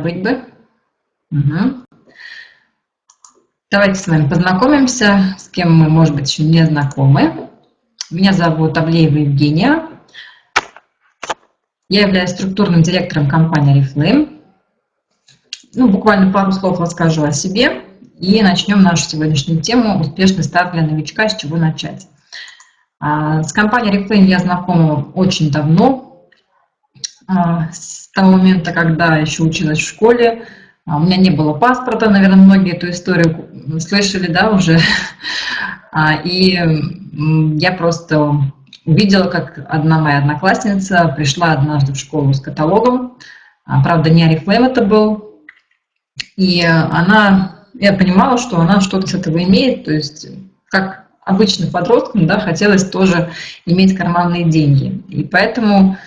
быть бы. Угу. Давайте с вами познакомимся, с кем мы, может быть, еще не знакомы. Меня зовут Аблеева Евгения. Я являюсь структурным директором компании Reflame. Ну, буквально пару слов расскажу о себе и начнем нашу сегодняшнюю тему «Успешный старт для новичка. С чего начать?». А, с компанией Reflame я знакома очень давно, с того момента, когда еще училась в школе. А, у меня не было паспорта, наверное, многие эту историю слышали, да, уже. И я просто увидела, как одна моя одноклассница пришла однажды в школу с каталогом. Правда, не Арифлейм это был. И она, я понимала, что она что-то с этого имеет, то есть как обычным подросткам, да, хотелось тоже иметь карманные деньги. И поэтому а,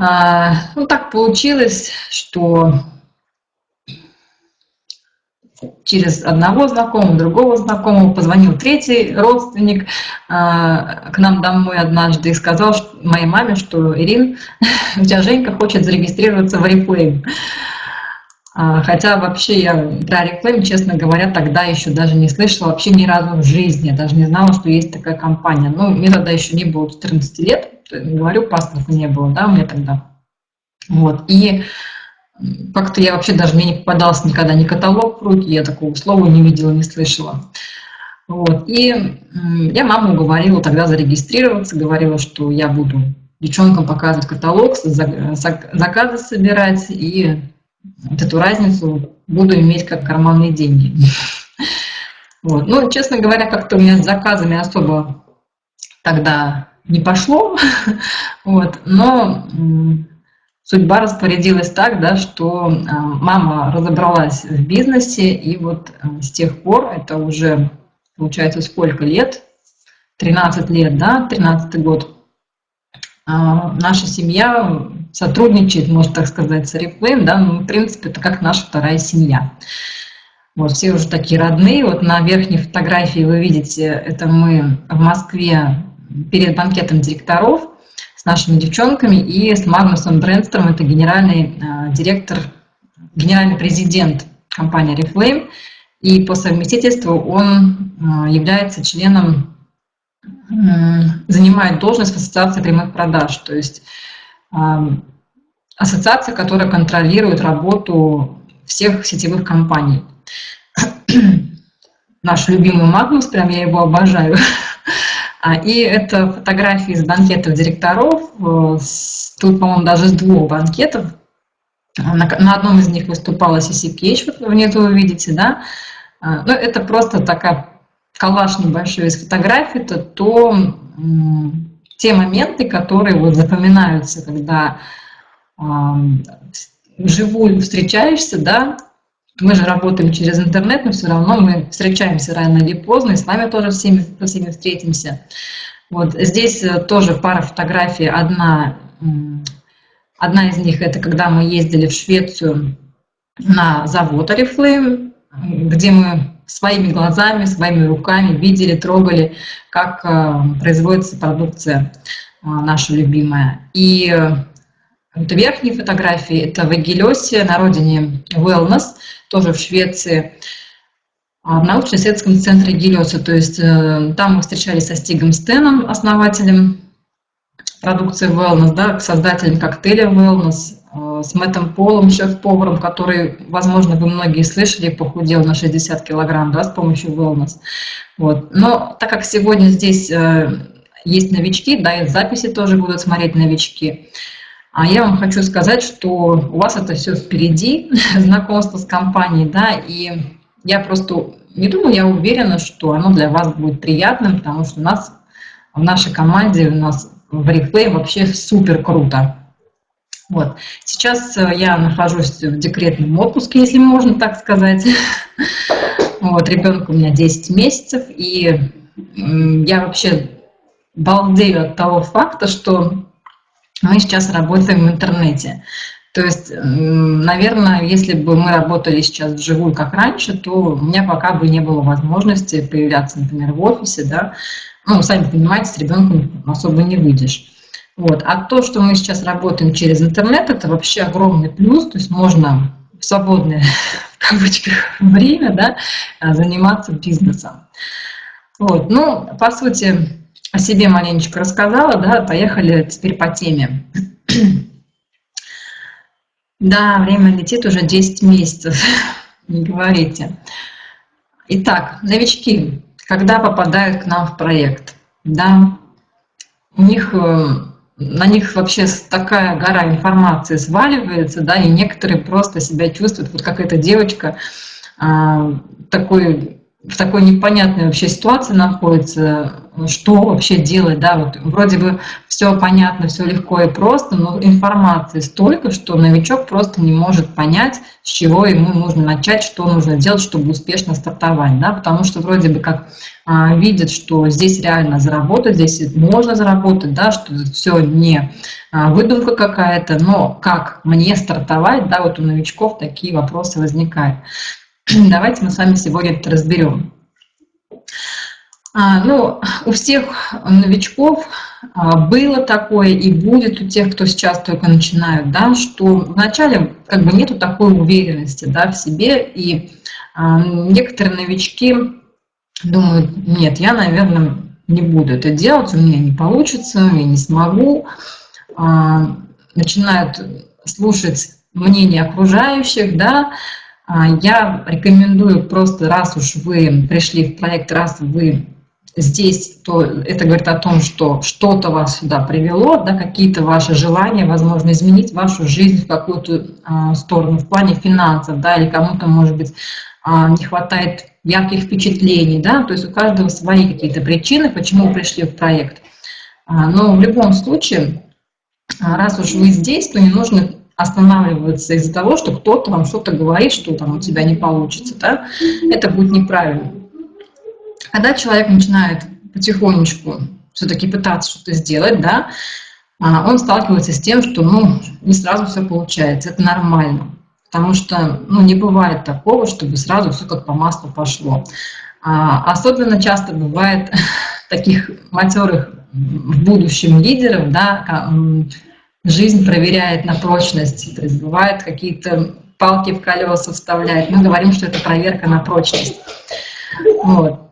ну, так получилось, что через одного знакомого, другого знакомого позвонил третий родственник а, к нам домой однажды и сказал моей маме, что Ирин, у тебя Женька хочет зарегистрироваться в Oriflame. А, хотя вообще я про Oriflame, честно говоря, тогда еще даже не слышала вообще ни разу в жизни, даже не знала, что есть такая компания. Ну, мне тогда еще не было 14 лет, говорю, паспорта не было, да, у меня тогда. Вот, и как-то я вообще даже, мне не попадался никогда ни каталог в руки, я такого слова не видела, не слышала. Вот, и я маму уговорила тогда зарегистрироваться, говорила, что я буду девчонкам показывать каталог, заказы собирать, и вот эту разницу буду иметь как карманные деньги. Вот. Ну, честно говоря, как-то у меня с заказами особо тогда не пошло, вот, но судьба распорядилась так, да, что а, мама разобралась в бизнесе, и вот а, с тех пор, это уже, получается, сколько лет, 13 лет, да, 13 год, а, наша семья сотрудничает, можно так сказать, с Oriflame, да, ну, в принципе, это как наша вторая семья. Вот, все уже такие родные. Вот на верхней фотографии вы видите, это мы в Москве перед банкетом директоров с нашими девчонками и с Магнусом Брэнстером, это генеральный э, директор, генеральный президент компании Reflame. И по совместительству он э, является членом, занимает должность в Ассоциации прямых продаж, то есть э, ассоциация, которая контролирует работу всех сетевых компаний. Наш любимый Магнус, прям я его обожаю. А, и это фотографии из банкетов директоров. Э, тут, по-моему, даже с двух банкетов. На, одном из них выступала CCPH, вот внизу вы видите, да. А, ну, это просто такая коллаж небольшой из фотографий, это то, те моменты, которые вот запоминаются, когда вживую встречаешься, да, мы же работаем через интернет, но все равно мы встречаемся рано или поздно, и с вами тоже всеми, со всеми встретимся. Вот здесь э, тоже пара фотографий. Одна, одна из них это когда мы ездили в Швецию на завод Oriflame, где мы своими глазами, своими руками видели, трогали, как э, производится продукция э, наша любимая. И это верхние фотографии, это в Эгелесе, на родине Wellness, тоже в Швеции, а, в научно-исследовательском центре Гелиоса. То есть э, там мы встречались со Стигом Стеном, основателем продукции Wellness, да, создателем коктейля Wellness, э, с Мэттом Полом, шеф-поваром, который, возможно, вы многие слышали, похудел на 60 килограмм да, с помощью Wellness. Вот. Но так как сегодня здесь э, есть новички, да, и записи тоже будут смотреть новички, а я вам хочу сказать, что у вас это все впереди, знакомство с компанией, да, и я просто не думаю, я уверена, что оно для вас будет приятным, потому что у нас в нашей команде, у нас в Reflay вообще супер круто. Вот. Сейчас э, я нахожусь в декретном отпуске, если можно так сказать. Вот, ребенку у меня 10 месяцев, и я вообще балдею от того факта, что мы сейчас работаем в интернете. То есть, наверное, если бы мы работали сейчас вживую, как раньше, то у меня пока бы не было возможности появляться, например, в офисе, да. Ну, сами понимаете, с ребенком особо не выйдешь. Вот. А то, что мы сейчас работаем через интернет, это вообще огромный плюс, то есть можно в свободное, в кавычках, время, да, заниматься бизнесом. Вот, ну, по сути, о себе маленечко рассказала, да, поехали теперь по теме. Да, время летит уже 10 месяцев, не говорите. Итак, новички, когда попадают к нам в проект, да, у них, э, на них вообще такая гора информации сваливается, да, и некоторые просто себя чувствуют, вот как эта девочка, а, такой в такой непонятной вообще ситуации находится, что вообще делать, да, вот вроде бы все понятно, все легко и просто, но информации столько, что новичок просто не может понять, с чего ему нужно начать, что нужно делать, чтобы успешно стартовать, да, потому что вроде бы как а, видит, что здесь реально заработать, здесь можно заработать, да, что все не а, выдумка какая-то, но как мне стартовать, да, вот у новичков такие вопросы возникают. Давайте мы с вами сегодня это разберем. А, ну, у всех новичков а, было такое и будет у тех, кто сейчас только начинают, да, что вначале как бы нету такой уверенности да, в себе, и а, некоторые новички думают, нет, я, наверное, не буду это делать, у меня не получится, я не смогу, а, начинают слушать мнение окружающих, да, я рекомендую просто, раз уж вы пришли в проект, раз вы здесь, то это говорит о том, что что-то вас сюда привело, да, какие-то ваши желания, возможно, изменить вашу жизнь в какую-то а, сторону, в плане финансов, да, или кому-то, может быть, а, не хватает ярких впечатлений, да, то есть у каждого свои какие-то причины, почему вы пришли в проект. А, но в любом случае, а, раз уж вы здесь, то не нужно останавливаться из-за того, что кто-то вам что-то говорит, что там у тебя не получится, да, это будет неправильно. Когда человек начинает потихонечку все-таки пытаться что-то сделать, да, а, он сталкивается с тем, что ну, не сразу все получается, это нормально. Потому что ну, не бывает такого, чтобы сразу все как по маслу пошло. А, особенно часто бывает таких матерых в будущем лидеров, да, жизнь проверяет на прочность. То бывают какие-то палки в колеса вставляет. Мы говорим, что это проверка на прочность. Вот.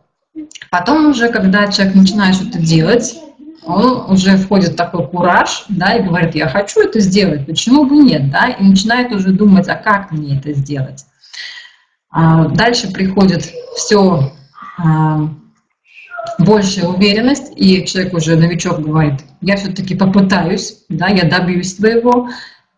Потом уже, когда человек начинает что-то делать, он уже входит в такой кураж, да, и говорит, я хочу это сделать, почему бы нет, да, и начинает уже думать, а как мне это сделать. А дальше приходит все а, большая уверенность, и человек уже, новичок, говорит, я все-таки попытаюсь, да, я добьюсь своего.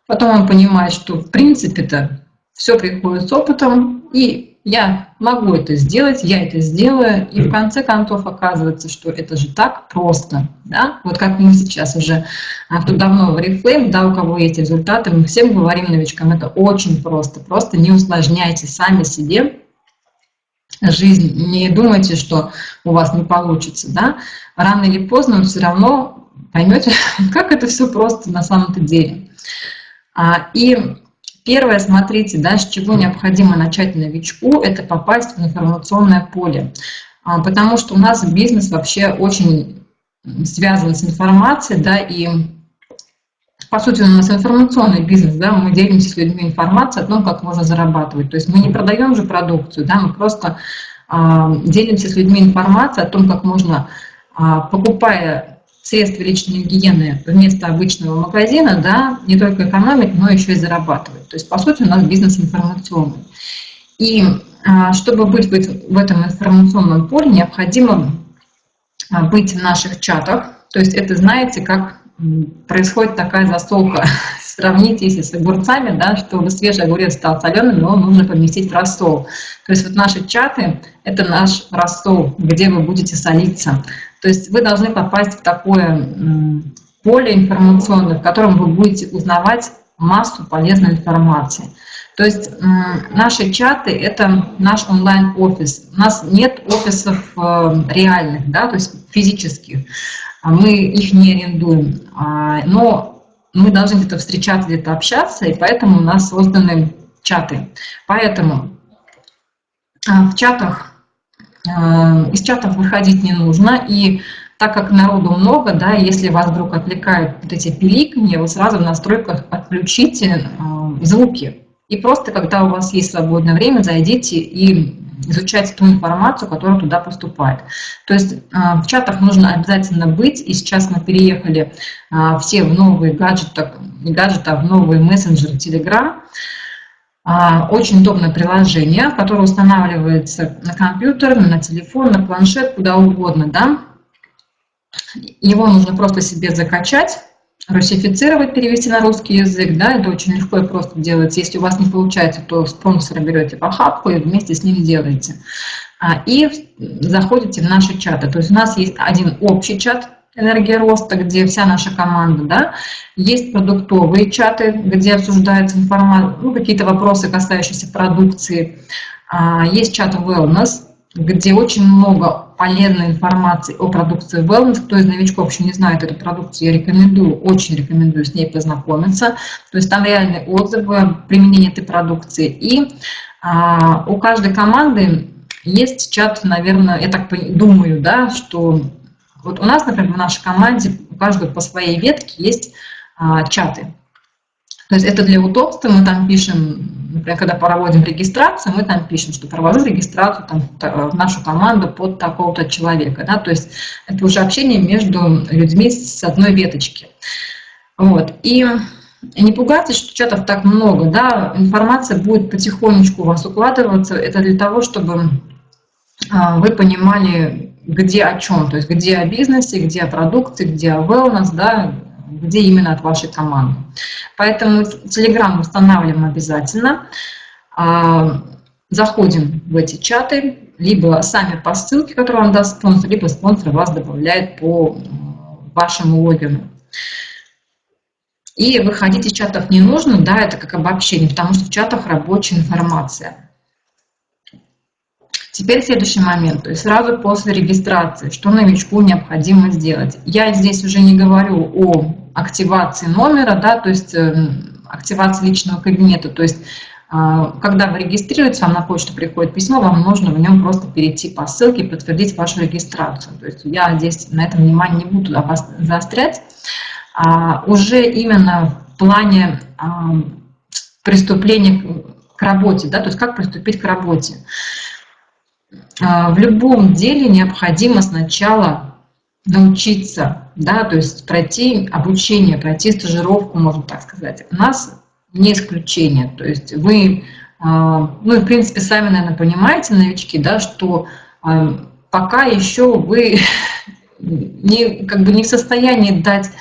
Потом он понимает, что в принципе-то все приходит с опытом, и я могу это сделать, я это сделаю, и в конце концов оказывается, что это же так просто, да, вот как мы сейчас уже, а, кто давно в Oriflame, да, у кого есть результаты, мы всем говорим новичкам, это очень просто, просто не усложняйте сами себе жизнь, не думайте, что у вас не получится, да, рано или поздно вы все равно поймете, как это все просто на самом-то деле. А, и первое, смотрите, да, с чего необходимо начать новичку, это попасть в информационное поле, а, потому что у нас бизнес вообще очень связан с информацией, да, и по сути, у нас информационный бизнес, да, мы делимся с людьми информацией о том, как можно зарабатывать. То есть мы не продаем же продукцию, да, мы просто а, делимся с людьми информацией о том, как можно, а, покупая средства личной гигиены вместо обычного магазина, да, не только экономить, но еще и зарабатывать. То есть, по сути, у нас бизнес информационный. И а, чтобы быть в этом информационном поле, необходимо быть в наших чатах. То есть это, знаете, как происходит такая засолка. Сравнить, если с огурцами, да, чтобы свежий огурец стал соленым, его нужно поместить рассол. То есть вот наши чаты – это наш рассол, где вы будете солиться. То есть вы должны попасть в такое поле информационное, в котором вы будете узнавать массу полезной информации. То есть наши чаты – это наш онлайн-офис. У нас нет офисов э, реальных, да, то есть физических. А мы их не арендуем, а, но мы должны где-то встречаться, где-то общаться, и поэтому у нас созданы чаты. Поэтому а, в чатах, из чатов выходить не нужно, и так как народу много, да, если вас вдруг отвлекают вот эти пиликанье, вы сразу в настройках отключите звуки, И просто, когда у вас есть свободное время, зайдите и изучайте ту информацию, которая туда поступает. То есть в чатах нужно обязательно быть, и сейчас мы переехали все в новые гаджеты, не гаджеты, а в новые мессенджеры Telegram. Очень удобное приложение, которое устанавливается на компьютер, на телефон, на планшет, куда угодно. Да? Его нужно просто себе закачать, русифицировать, перевести на русский язык, да, это очень легко и просто делается. Если у вас не получается, то спонсора берете по хапку и вместе с ним делаете. А, и заходите в наши чаты. То есть у нас есть один общий чат «Энергия роста», где вся наша команда, да, есть продуктовые чаты, где обсуждается информация, ну, какие-то вопросы, касающиеся продукции, а, есть чат «Wellness», где очень много полезной информации о продукции Wellness. Кто из новичков еще не знает эту продукцию, я рекомендую, очень рекомендую с ней познакомиться. То есть там реальные отзывы применения этой продукции. И а, у каждой команды есть чат, наверное, я так думаю, да, что вот у нас, например, в нашей команде у каждого по своей ветке есть а, чаты. То есть это для удобства, мы там пишем, например, когда проводим регистрацию, мы там пишем, что провожу регистрацию там, в нашу команду под такого-то человека. Да? То есть это уже общение между людьми с одной веточки. Вот. И не пугайтесь, что чатов так много, да, информация будет потихонечку у вас укладываться. Это для того, чтобы а, вы понимали, где о чем, то есть где о бизнесе, где о продукции, где о wellness, да, где именно от вашей команды. Поэтому Telegram устанавливаем обязательно. А, заходим в эти чаты, либо сами по ссылке, которую вам даст спонсор, либо спонсор вас добавляет по вашему логину. И выходить из чатов не нужно, да, это как обобщение, потому что в чатах рабочая информация. Теперь следующий момент, то есть сразу после регистрации, что новичку необходимо сделать. Я здесь уже не говорю о активации номера, да, то есть эм, активации личного кабинета, то есть а, когда вы регистрируетесь, вам на почту приходит письмо, вам нужно в нем просто перейти по ссылке и подтвердить вашу регистрацию. То есть я здесь на этом внимание не буду заострять. А уже именно в плане а, приступления к работе, да, то есть как приступить к работе. А, в любом деле необходимо сначала научиться, да, то есть пройти обучение, пройти стажировку, можно так сказать. У нас не исключение, то есть вы, а, ну в принципе сами, наверное, понимаете, новички, да, что а, пока еще вы не, как бы не в состоянии дать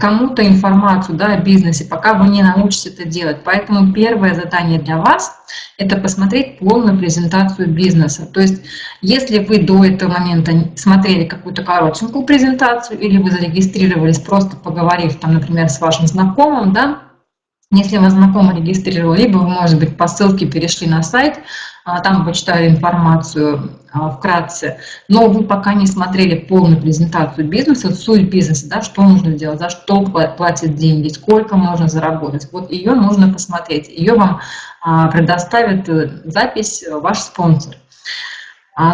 кому-то информацию да, о бизнесе, пока вы не научитесь это делать. Поэтому первое задание для вас – это посмотреть полную презентацию бизнеса. То есть, если вы до этого момента смотрели какую-то коротенькую презентацию или вы зарегистрировались, просто поговорив, там, например, с вашим знакомым, да, если вас знакомый регистрировал, либо вы, может быть, по ссылке перешли на сайт, а, там почитали информацию а, вкратце, но вы пока не смотрели полную презентацию бизнеса, суть бизнеса, да, что нужно сделать, за что платят деньги, сколько можно заработать. Вот ее нужно посмотреть, ее вам а, предоставит э, запись э, ваш спонсор.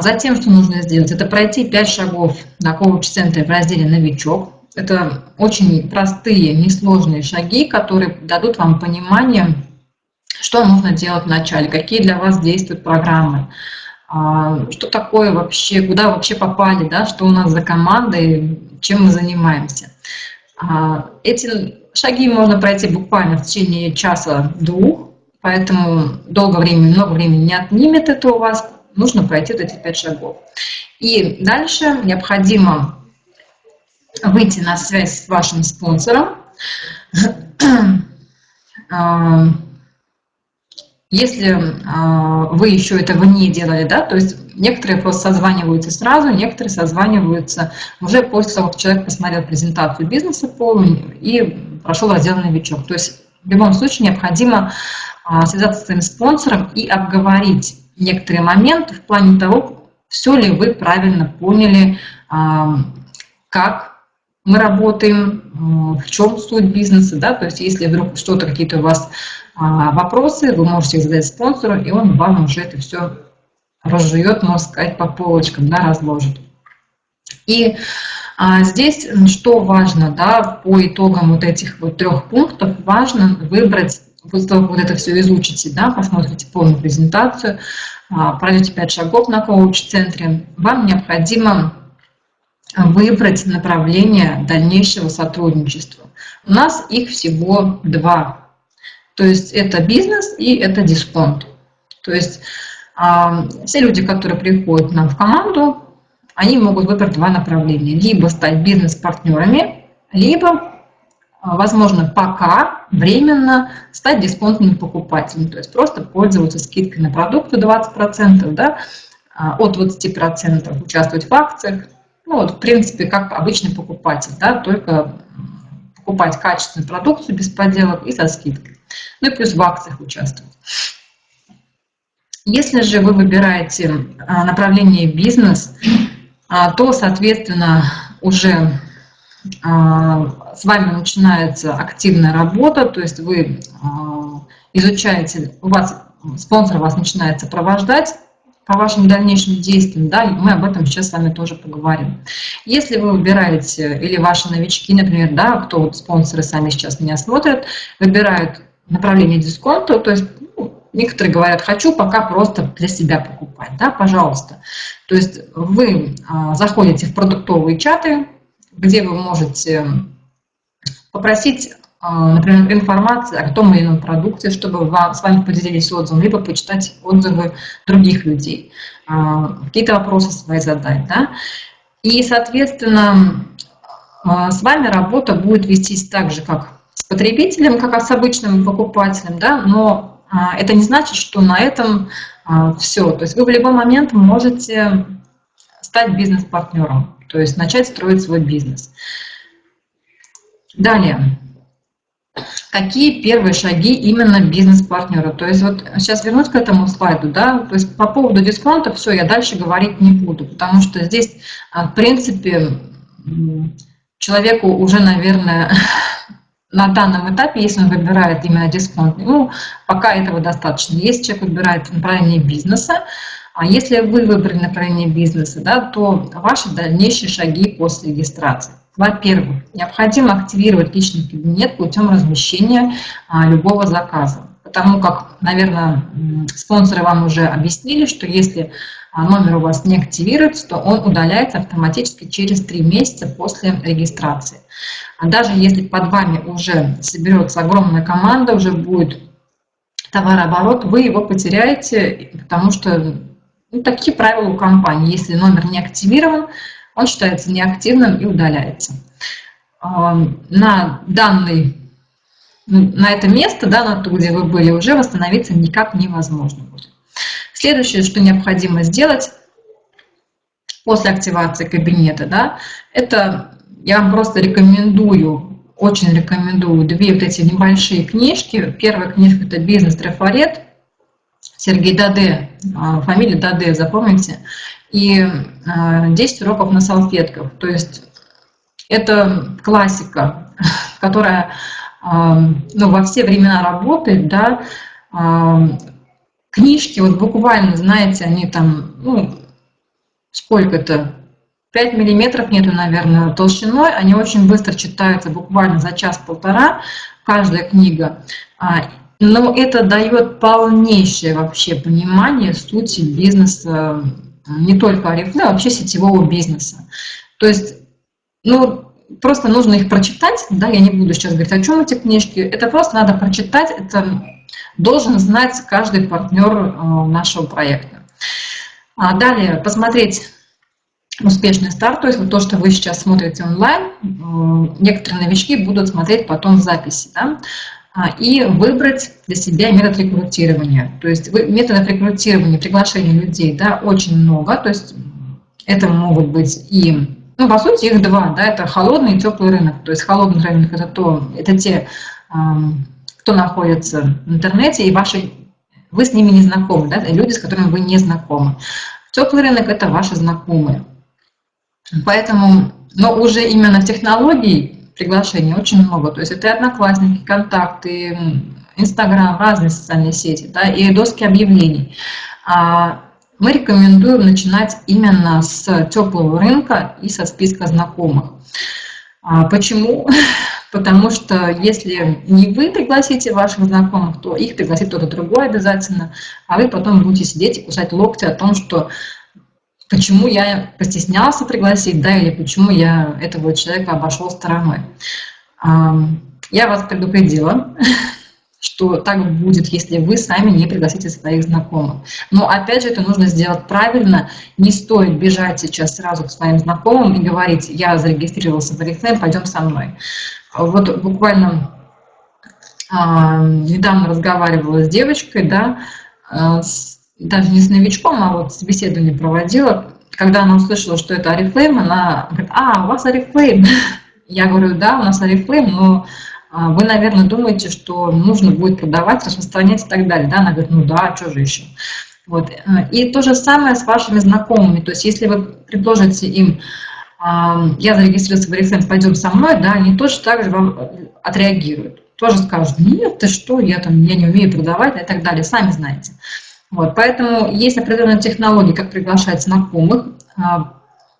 Затем, что нужно сделать, это пройти 5 шагов на коуч-центре в разделе «Новичок», это очень простые, несложные шаги, которые дадут вам понимание, что нужно делать вначале, какие для вас действуют программы, а, что такое вообще, куда вообще попали, да, что у нас за команда и чем мы занимаемся. А, эти шаги можно пройти буквально в течение часа-двух, поэтому долго времени, много времени не отнимет это у вас, нужно пройти вот эти пять шагов. И дальше необходимо выйти на связь с вашим спонсором. А, если а, вы еще этого не делали, да, то есть некоторые просто созваниваются сразу, некоторые созваниваются уже после того, как человек посмотрел презентацию бизнеса полную и прошел раздел «Новичок». То есть в любом случае необходимо а, связаться с своим спонсором и обговорить некоторые моменты в плане того, все ли вы правильно поняли, как мы работаем, в чем суть бизнеса, да, то есть если вдруг что-то, какие-то у вас а, вопросы, вы можете их задать спонсору, и он вам уже это все разжует, можно сказать, по полочкам, да, разложит. И а, здесь что важно, да, по итогам вот этих вот трех пунктов, важно выбрать после того, как вот это все изучите, да, посмотрите полную презентацию, а, пройдете 5 шагов на коуч-центре, вам необходимо выбрать направление дальнейшего сотрудничества. У нас их всего два. То есть это бизнес и это дисконт. То есть а, все люди, которые приходят нам в команду, они могут выбрать два направления. Либо стать бизнес-партнерами, либо а, возможно, пока временно стать дисконтным покупателем, то есть просто пользоваться скидкой на продукты 20%, да, а, от 20% участвовать в акциях. Ну, вот, в принципе, как обычный покупатель, да, только покупать качественную продукцию без подделок и со скидкой. Ну и плюс в акциях участвовать. Если же вы выбираете а, направление бизнес, то, соответственно, уже а, с вами начинается активная работа, то есть вы а, изучаете, у вас спонсор вас начинает сопровождать по вашим дальнейшим действиям, да, мы об этом сейчас с вами тоже поговорим. Если вы выбираете, или ваши новички, например, да, кто вот спонсоры сами сейчас меня смотрят, выбирают направление дисконта, то есть ну, некоторые говорят, хочу пока просто для себя покупать, да, пожалуйста. То есть вы а, заходите в продуктовые чаты, где вы можете попросить, например, информации о том или ином продукте, чтобы вам, с вами поделились отзывом, либо почитать отзывы других людей, а, какие-то вопросы свои задать. Да? И, соответственно, а, с вами работа будет вестись так же, как с потребителем, как с обычным покупателем, да? но это не значит, что на этом все. То есть вы в любой момент можете стать бизнес-партнером то есть начать строить свой бизнес. Далее. Какие первые шаги именно бизнес-партнера? То есть вот сейчас вернусь к этому слайду, да, то есть по поводу дисконта все, я дальше говорить не буду, потому что здесь, а, в принципе, человеку уже, наверное, на данном этапе, если он выбирает именно дисконт, ну, пока этого достаточно. Если человек выбирает направление бизнеса, а если вы выбрали направление бизнеса, да, то ваши дальнейшие шаги после регистрации. Во-первых, необходимо активировать личный кабинет путем размещения а, любого заказа. Потому как, наверное, спонсоры вам уже объяснили, что если а, номер у вас не активируется, то он удаляется автоматически через 3 месяца после регистрации. А даже если под вами уже соберется огромная команда, уже будет товарооборот, вы его потеряете, потому что ну, такие правила у компании. Если номер не активирован, он считается неактивным и удаляется. А, на данный, ну, на это место, да, на то, где вы были, уже восстановиться никак невозможно будет. Следующее, что необходимо сделать после активации кабинета, да, это я вам просто рекомендую, очень рекомендую две вот эти небольшие книжки. Первая книжка – это «Бизнес-трафарет», Сергей Даде, а, фамилия Даде, запомните, и 10 а, уроков на салфетках. То есть это классика, которая а, ну, во все времена работает, да, книжки, вот буквально, знаете, они там, ну, сколько-то, 5 миллиметров нету, наверное, толщиной, они очень быстро читаются, буквально за час-полтора, каждая книга. Но это дает полнейшее вообще понимание сути бизнеса, не только Арифле, а вообще сетевого бизнеса. То есть, ну, просто нужно их прочитать, да, я не буду сейчас говорить, о чем эти книжки, это просто надо прочитать, это должен знать каждый партнер э, нашего проекта. А далее посмотреть успешный старт, то есть вот то, что вы сейчас смотрите онлайн, э, некоторые новички будут смотреть потом записи. Да? А, и выбрать для себя метод рекрутирования. То есть методов рекрутирования, приглашения людей, да, очень много. То есть это могут быть и, ну, по сути, их два, да, это холодный и теплый рынок. То есть холодный рынок это то, это те, кто находится в интернете, и ваши, вы с ними не знакомы, да, люди, с которыми вы не знакомы. Теплый рынок это ваши знакомые. Поэтому, но уже именно технологий приглашений очень много. То есть это и одноклассники, контакты, Инстаграм, разные социальные сети, да, и доски объявлений. А мы рекомендуем начинать именно с теплого рынка и со списка знакомых. А почему? потому что если не вы пригласите ваших знакомых, то их пригласит кто-то другой обязательно, а вы потом будете сидеть и кусать локти о том, что почему я постеснялся пригласить, да, или почему я этого человека обошел стороной. Я вас предупредила, что так будет, если вы сами не пригласите своих знакомых. Но опять же, это нужно сделать правильно. Не стоит бежать сейчас сразу к своим знакомым и говорить, я зарегистрировался в Oriflame, пойдем со мной. Вот буквально недавно разговаривала с девочкой, да, а, с, даже не с новичком, а вот собеседование проводила. Когда она услышала, что это Oriflame, она говорит, а, у вас Oriflame. Я говорю, да, у нас Oriflame, но а, вы, наверное, думаете, что нужно будет продавать, распространять и так далее. Да? Она говорит, ну да, а что же еще? Вот. И то же самое с вашими знакомыми. То есть если вы предложите им, а, я зарегистрировался в Oriflame, пойдем со мной, да, они тоже так же вам отреагируют. Тоже скажут, нет, ты что, я, там, я не умею продавать и так далее, сами знаете. Вот, поэтому есть определенные технологии, как приглашать знакомых. А,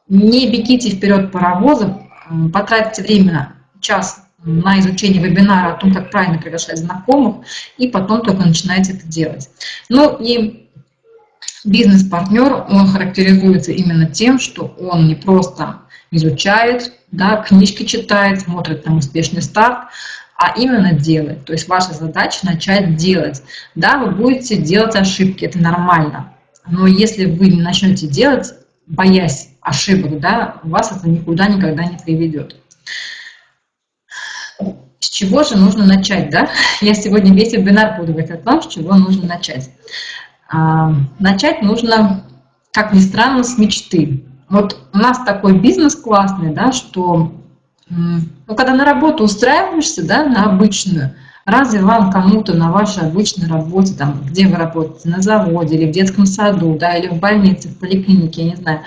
не бегите вперед паровозом, потратьте время, час на изучение вебинара о том, как правильно приглашать знакомых, и потом только начинаете это делать. Ну и бизнес-партнер, он характеризуется именно тем, что он не просто изучает, да, книжки читает, смотрит там успешный старт, а именно делает. То есть ваша задача начать делать. Да, вы будете делать ошибки, это нормально. Но если вы не начнете делать, боясь ошибок, да, вас это никуда никогда не приведет. С чего же нужно начать, да? Я сегодня весь вебинар буду говорить о том, с чего нужно начать. А, начать нужно, как ни странно, с мечты. Вот у нас такой бизнес классный, да, что ну, когда на работу устраиваешься, да, на обычную, разве вам кому-то на вашей обычной работе, там, где вы работаете, на заводе или в детском саду, да, или в больнице, в поликлинике, я не знаю,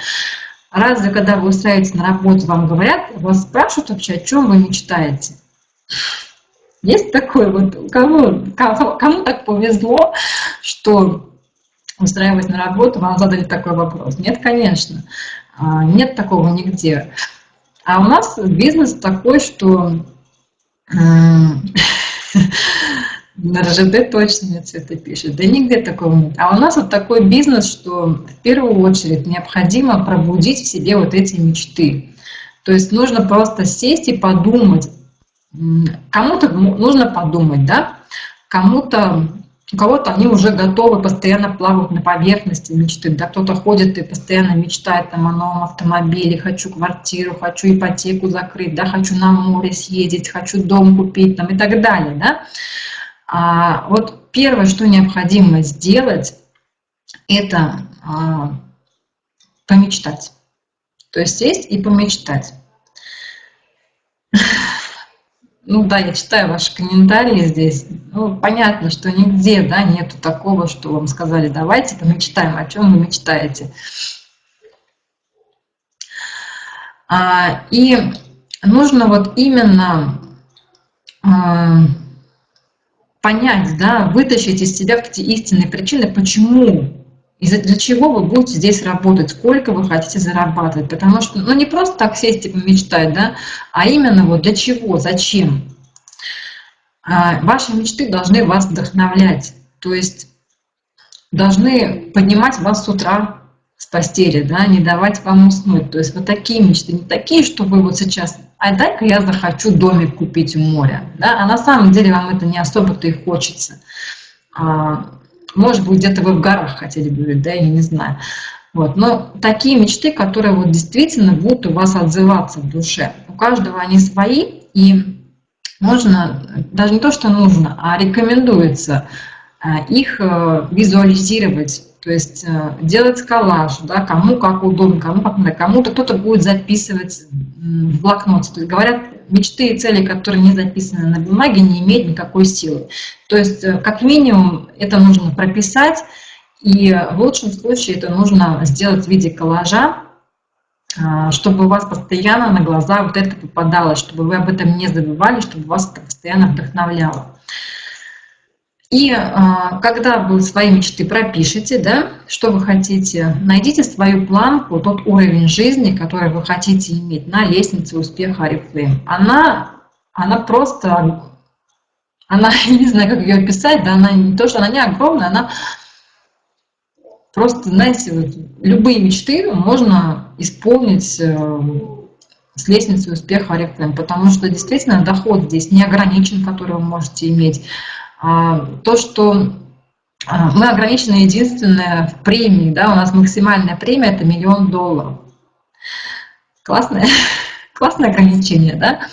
разве когда вы устраиваетесь на работу, вам говорят, вас спрашивают вообще, о чем вы мечтаете? Есть такое вот, кому, кому, кому так повезло, что устраиваясь на работу, вам задали такой вопрос? Нет, конечно, а, нет такого нигде. А у нас бизнес такой, что на РЖД точно нет цвета пишет, да нигде такого нет. А у нас вот такой бизнес, что в первую очередь необходимо пробудить в себе вот эти мечты. То есть нужно просто сесть и подумать, Кому-то нужно подумать, да, кому-то, у кого-то они уже готовы, постоянно плавают на поверхности мечты, да, кто-то ходит и постоянно мечтает там о новом автомобиле, хочу квартиру, хочу ипотеку закрыть, да, хочу на море съездить, хочу дом купить там и так далее, да. А вот первое, что необходимо сделать, это а, помечтать. То есть сесть и помечтать. Ну да, я читаю ваши комментарии здесь. Ну, понятно, что нигде да, нету такого, что вам сказали, давайте помечтаем, о чем вы мечтаете. А, и нужно вот именно а, понять, да, вытащить из себя эти истинные причины, почему из-за для чего вы будете здесь работать, сколько вы хотите зарабатывать. Потому что, ну не просто так сесть и помечтать, да, а именно вот для чего, зачем. А, ваши мечты должны вас вдохновлять, то есть должны поднимать вас с утра с постели, да, не давать вам уснуть. То есть вот такие мечты, не такие, что вы вот сейчас, а дай-ка я захочу домик купить у моря, да, а на самом деле вам это не особо-то и хочется. Может быть, где-то вы в горах хотели бы жить, да, я не знаю. Вот. Но такие мечты, которые вот действительно будут у вас отзываться в душе. У каждого они свои, и нужно, даже не то, что нужно, а рекомендуется а, их э, визуализировать, то есть э, делать коллаж, да, кому как удобно, кому как надо, кому-то кто-то будет записывать в блокноте. То есть говорят, мечты и цели, которые не записаны на бумаге, не имеют никакой силы. То есть, э, как минимум, это нужно прописать, и в лучшем случае это нужно сделать в виде коллажа, а, чтобы у вас постоянно на глаза вот это попадалось, чтобы вы об этом не забывали, чтобы вас это постоянно вдохновляло. И а, когда вы свои мечты пропишете, да, что вы хотите, найдите свою планку, тот уровень жизни, который вы хотите иметь на лестнице успеха Арифлейм. Она она просто, она, не знаю, как ее описать, да, она не то, что она не огромная, она просто, знаете, вот, любые мечты можно исполнить э, с лестницей успеха Oriflame, потому что действительно доход здесь не ограничен, который вы можете иметь. А, то, что а, мы ограничены единственное в премии, да, у нас максимальная премия это миллион долларов. Классное, классное ограничение, да?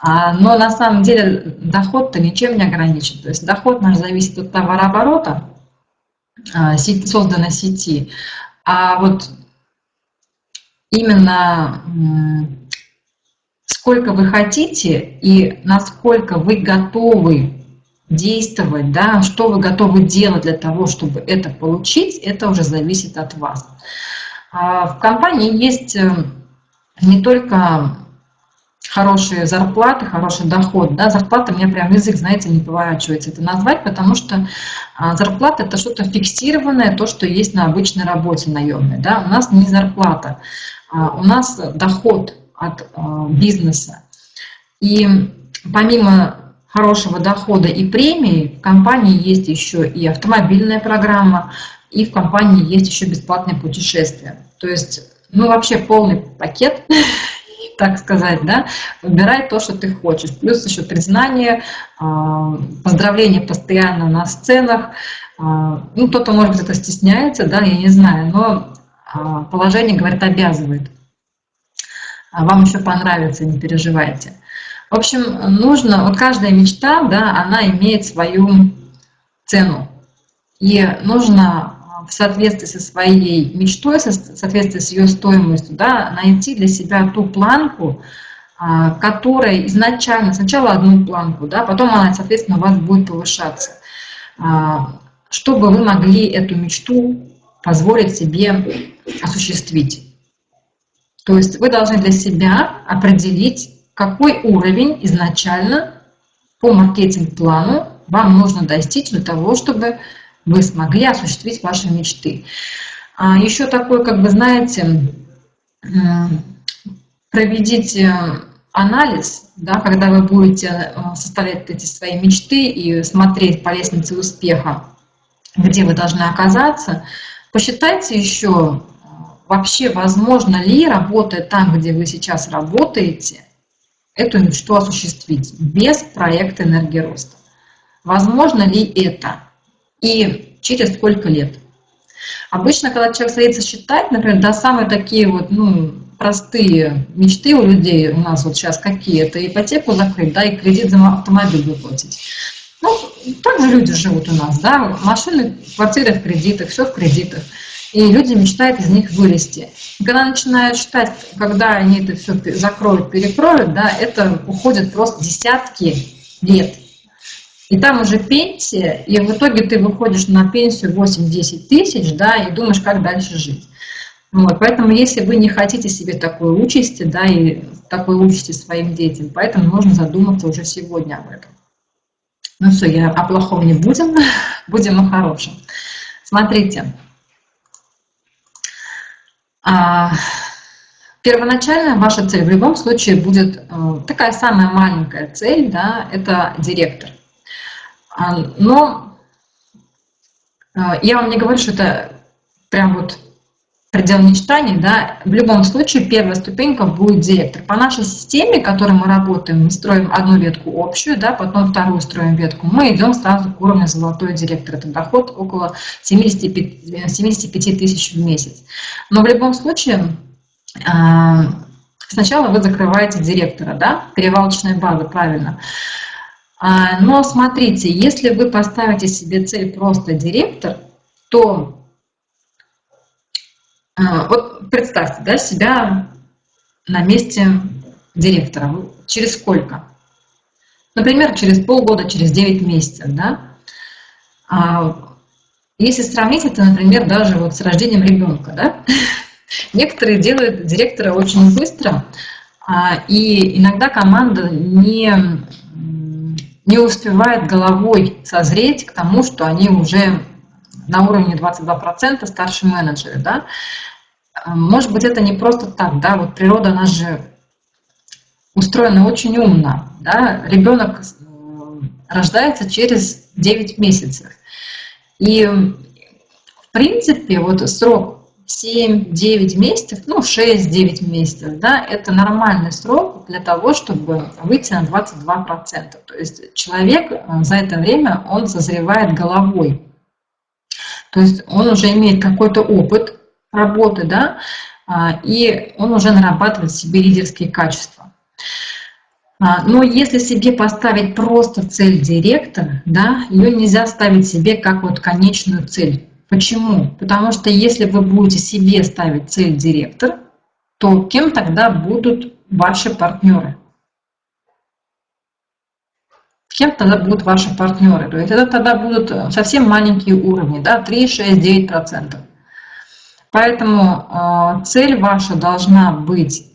А, но на самом деле доход-то ничем не ограничен. То есть доход наш зависит от товарооборота, а, созданной сети. А вот именно сколько вы хотите и насколько вы готовы действовать, да, что вы готовы делать для того, чтобы это получить, это уже зависит от вас. А, в компании есть э, не только хорошие зарплаты, хороший доход. Да, зарплата, у меня прям язык, знаете, не поворачивается это назвать, потому что а, зарплата – это что-то фиксированное, то, что есть на обычной работе наемной. Да. У нас не зарплата, а у нас доход от бизнеса. И помимо хорошего дохода и премии, в компании есть еще и автомобильная программа, и в компании есть еще бесплатное путешествие. То есть, ну вообще полный пакет, так сказать, да, выбирай то, что ты хочешь. Плюс еще признание, а, поздравления постоянно на сценах. А, ну, кто-то, может быть, это стесняется, да, я не знаю, но а, положение, говорит, обязывает. Вам еще понравится, не переживайте. В общем, нужно, вот каждая мечта, да, она имеет свою цену. И нужно в соответствии со своей мечтой, в соответствии с ее стоимостью, да, найти для себя ту планку, а, которая изначально, сначала одну планку, да, потом она, соответственно, у вас будет повышаться, а, чтобы вы могли эту мечту позволить себе осуществить. То есть вы должны для себя определить, какой уровень изначально по маркетинг-плану вам нужно достичь для того, чтобы вы смогли осуществить ваши мечты. А еще такой, как бы, знаете, проведите анализ, да, когда вы будете э, составлять эти свои мечты и смотреть по лестнице успеха, где вы должны оказаться, посчитайте еще, вообще возможно ли, работая там, где вы сейчас работаете, эту мечту осуществить без проекта энергии роста. Возможно ли это? И через сколько лет? Обычно, когда человек садится считать, например, да, самые такие вот, ну, простые мечты у людей у нас вот сейчас какие? Это ипотеку закрыть, да, и кредит за автомобиль выплатить. Ну, так же люди живут у нас, да, машины, квартиры в кредитах, все в кредитах и люди мечтают из них вылезти. И когда начинают считать, когда они это все закроют, перекроют, да, это уходит просто десятки лет. И там уже пенсия, и в итоге ты выходишь на пенсию 8-10 тысяч, да, и думаешь, как дальше жить. Вот, поэтому если вы не хотите себе такой участи, да, и такой участи своим детям, поэтому нужно задуматься уже сегодня об этом. Ну все, я о плохом не будем, будем о хорошем. Смотрите, первоначально ваша цель в любом случае будет э, такая самая маленькая цель, да, это директор. А, но э, я вам не говорю, что это прям вот предел мечтаний, да, в любом случае первая ступенька будет директор. По нашей системе, которой мы работаем, мы строим одну ветку общую, да, потом вторую строим ветку, мы идем сразу к уровню золотой директор. Это доход около 75, 75 тысяч в месяц. Но в любом случае, а, сначала вы закрываете директора, да, перевалочная база, правильно. А, но смотрите, если вы поставите себе цель просто директор, то вот представьте да, себя на месте директора. Через сколько? Например, через полгода, через 9 месяцев. Да? А, если сравнить это, например, даже вот с рождением ребенка, да? некоторые делают директора очень быстро, а, и иногда команда не, не успевает головой созреть к тому, что они уже на уровне 22% старшие менеджеры, да, может быть, это не просто так, да, вот природа, она же устроены очень умно. Да? Ребенок рождается через 9 месяцев. И, в принципе, вот срок 7-9 месяцев, ну 6-9 месяцев, да, это нормальный срок для того, чтобы выйти на 22%. То есть человек э, за это время, он созревает головой. То есть он уже имеет какой-то опыт работы, да, а, и он уже нарабатывает в себе лидерские качества. А, но если себе поставить просто цель директора, да, ее нельзя ставить себе как вот конечную цель. Почему? Потому что если вы будете себе ставить цель директор, то кем тогда будут ваши партнеры? Кем тогда будут ваши партнеры? То есть это тогда будут совсем маленькие уровни, да, 3, 6, 9 процентов. Поэтому э, цель ваша должна быть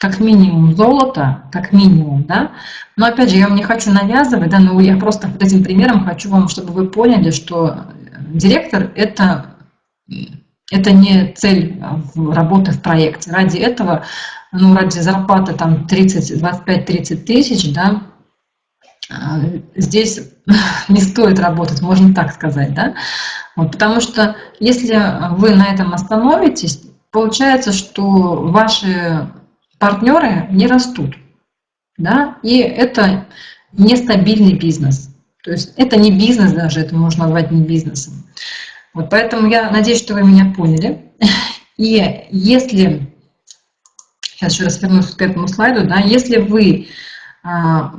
как минимум золото, как минимум, да. Но опять же, я вам не хочу навязывать, да, но я просто вот этим примером хочу вам, чтобы вы поняли, что директор это, это не цель работы в проекте. Ради этого, ну, ради зарплаты там 30, 25-30 тысяч, да, здесь не стоит работать, можно так сказать, да? Вот, потому что если вы на этом остановитесь, получается, что ваши партнеры не растут, да, и это нестабильный бизнес. То есть это не бизнес даже, это можно назвать не бизнесом. Вот поэтому я надеюсь, что вы меня поняли. И если, сейчас еще раз вернусь к этому слайду, да, если вы а,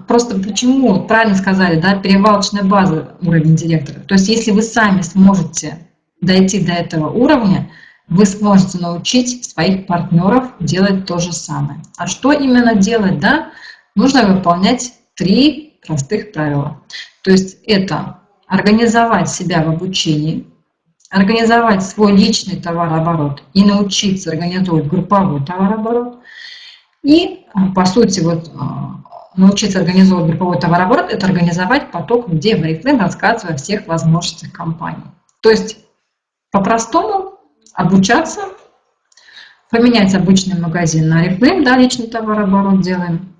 Просто почему, правильно сказали, да, перевалочная база уровень директора. То есть если вы сами сможете дойти до этого уровня, вы сможете научить своих партнеров делать то же самое. А что именно делать? Да? Нужно выполнять три простых правила. То есть это организовать себя в обучении, организовать свой личный товарооборот и научиться организовывать групповой товарооборот. И, по сути, вот а, научиться организовывать групповой товарооборот – это организовать поток людей в Oriflame, рассказывая о всех возможностях компании. То есть, по-простому, обучаться, поменять обычный магазин на Oriflame, да, личный товарооборот делаем,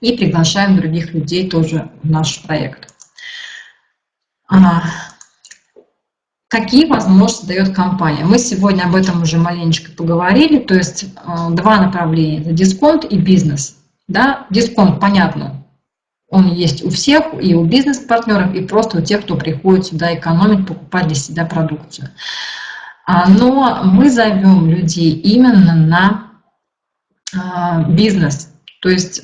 и приглашаем других людей тоже в наш проект. А, какие возможности дает компания? Мы сегодня об этом уже маленечко поговорили, то есть э, два направления – это дисконт и бизнес. Да? Дисконт, понятно, он есть у всех, и у бизнес-партнеров, и просто у тех, кто приходит сюда экономить, покупать для себя продукцию. А, но мы зовем людей именно на а, бизнес. То есть,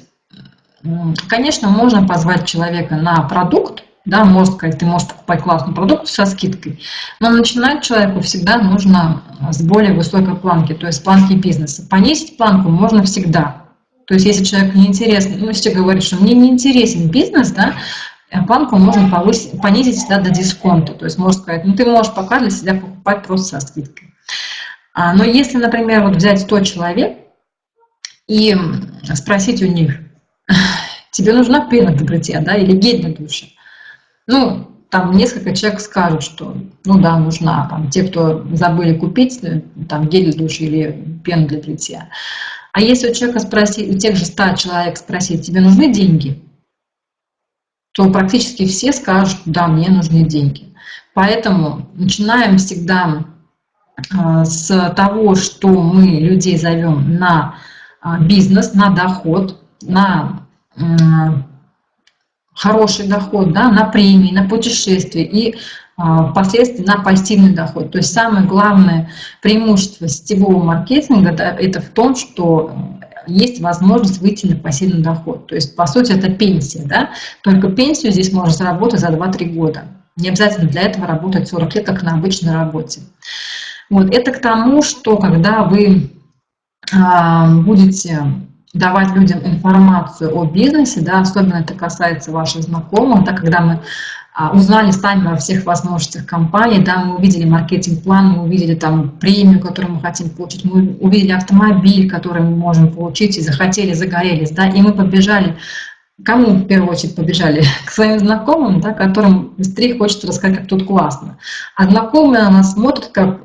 конечно, можно позвать человека на продукт, да, может сказать, ты можешь покупать классный продукт со скидкой, но начинать человеку всегда нужно с более высокой планки, то есть планки бизнеса. Понизить планку можно всегда, то есть если человек не интересен, ну, если говорит, что мне не интересен бизнес, да, э, планку можно повысить, понизить всегда до дисконта. То есть можно сказать, ну ты можешь пока для себя покупать просто со скидкой. А, но если, например, вот взять 100 человек и спросить у них, тебе нужна пена для бритья, да, или гель для душа? Ну, там несколько человек скажут, что ну да, нужна. Там, те, кто забыли купить э, там, гель для душа или пену для бритья. А если у человека спросить, у тех же 100 человек спросить, тебе нужны деньги, то практически все скажут, да, мне нужны деньги. Поэтому начинаем всегда а, с того, что мы людей зовем на а, бизнес, на доход, на хороший доход, да, на премии, на путешествия и впоследствии на пассивный доход. То есть самое главное преимущество сетевого маркетинга да, это в том, что есть возможность выйти на пассивный доход. То есть, по сути, это пенсия. Да? Только пенсию здесь можно заработать за 2-3 года. Не обязательно для этого работать 40 лет, как на обычной работе. Вот. Это к тому, что когда вы а, будете давать людям информацию о бизнесе, да, особенно это касается ваших знакомых, да, когда мы а, узнали сами во всех возможностях компании, да, мы увидели маркетинг-план, мы увидели там премию, которую мы хотим получить, мы увидели автомобиль, который мы можем получить, и захотели, загорелись, да, и мы побежали Кому в первую очередь побежали? К своим знакомым, да, которым быстрее хочется рассказать, как тут классно. А знакомые на нас смотрят, как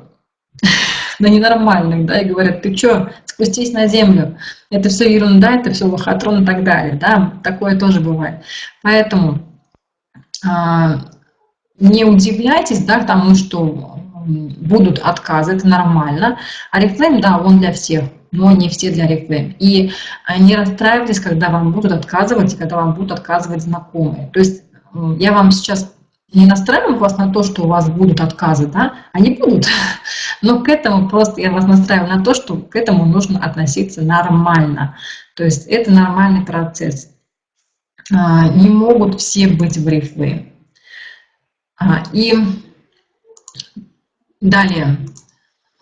на ненормальных, да, и говорят, ты что, спустись на землю, это все ерунда, это все лохотрон и так далее, да, такое тоже бывает. Поэтому а, не удивляйтесь, да, тому, что будут отказы, это нормально. А рефлейм, да, он для всех, но не все для рефлейм. И не расстраивайтесь, когда вам будут отказывать, и когда вам будут отказывать знакомые. То есть я вам сейчас не настраиваю вас на то, что у вас будут отказы, да, они будут, но к этому просто я вас настраиваю на то, что к этому нужно относиться нормально. То есть это нормальный процесс. А, не могут все быть в рифле. А, и далее,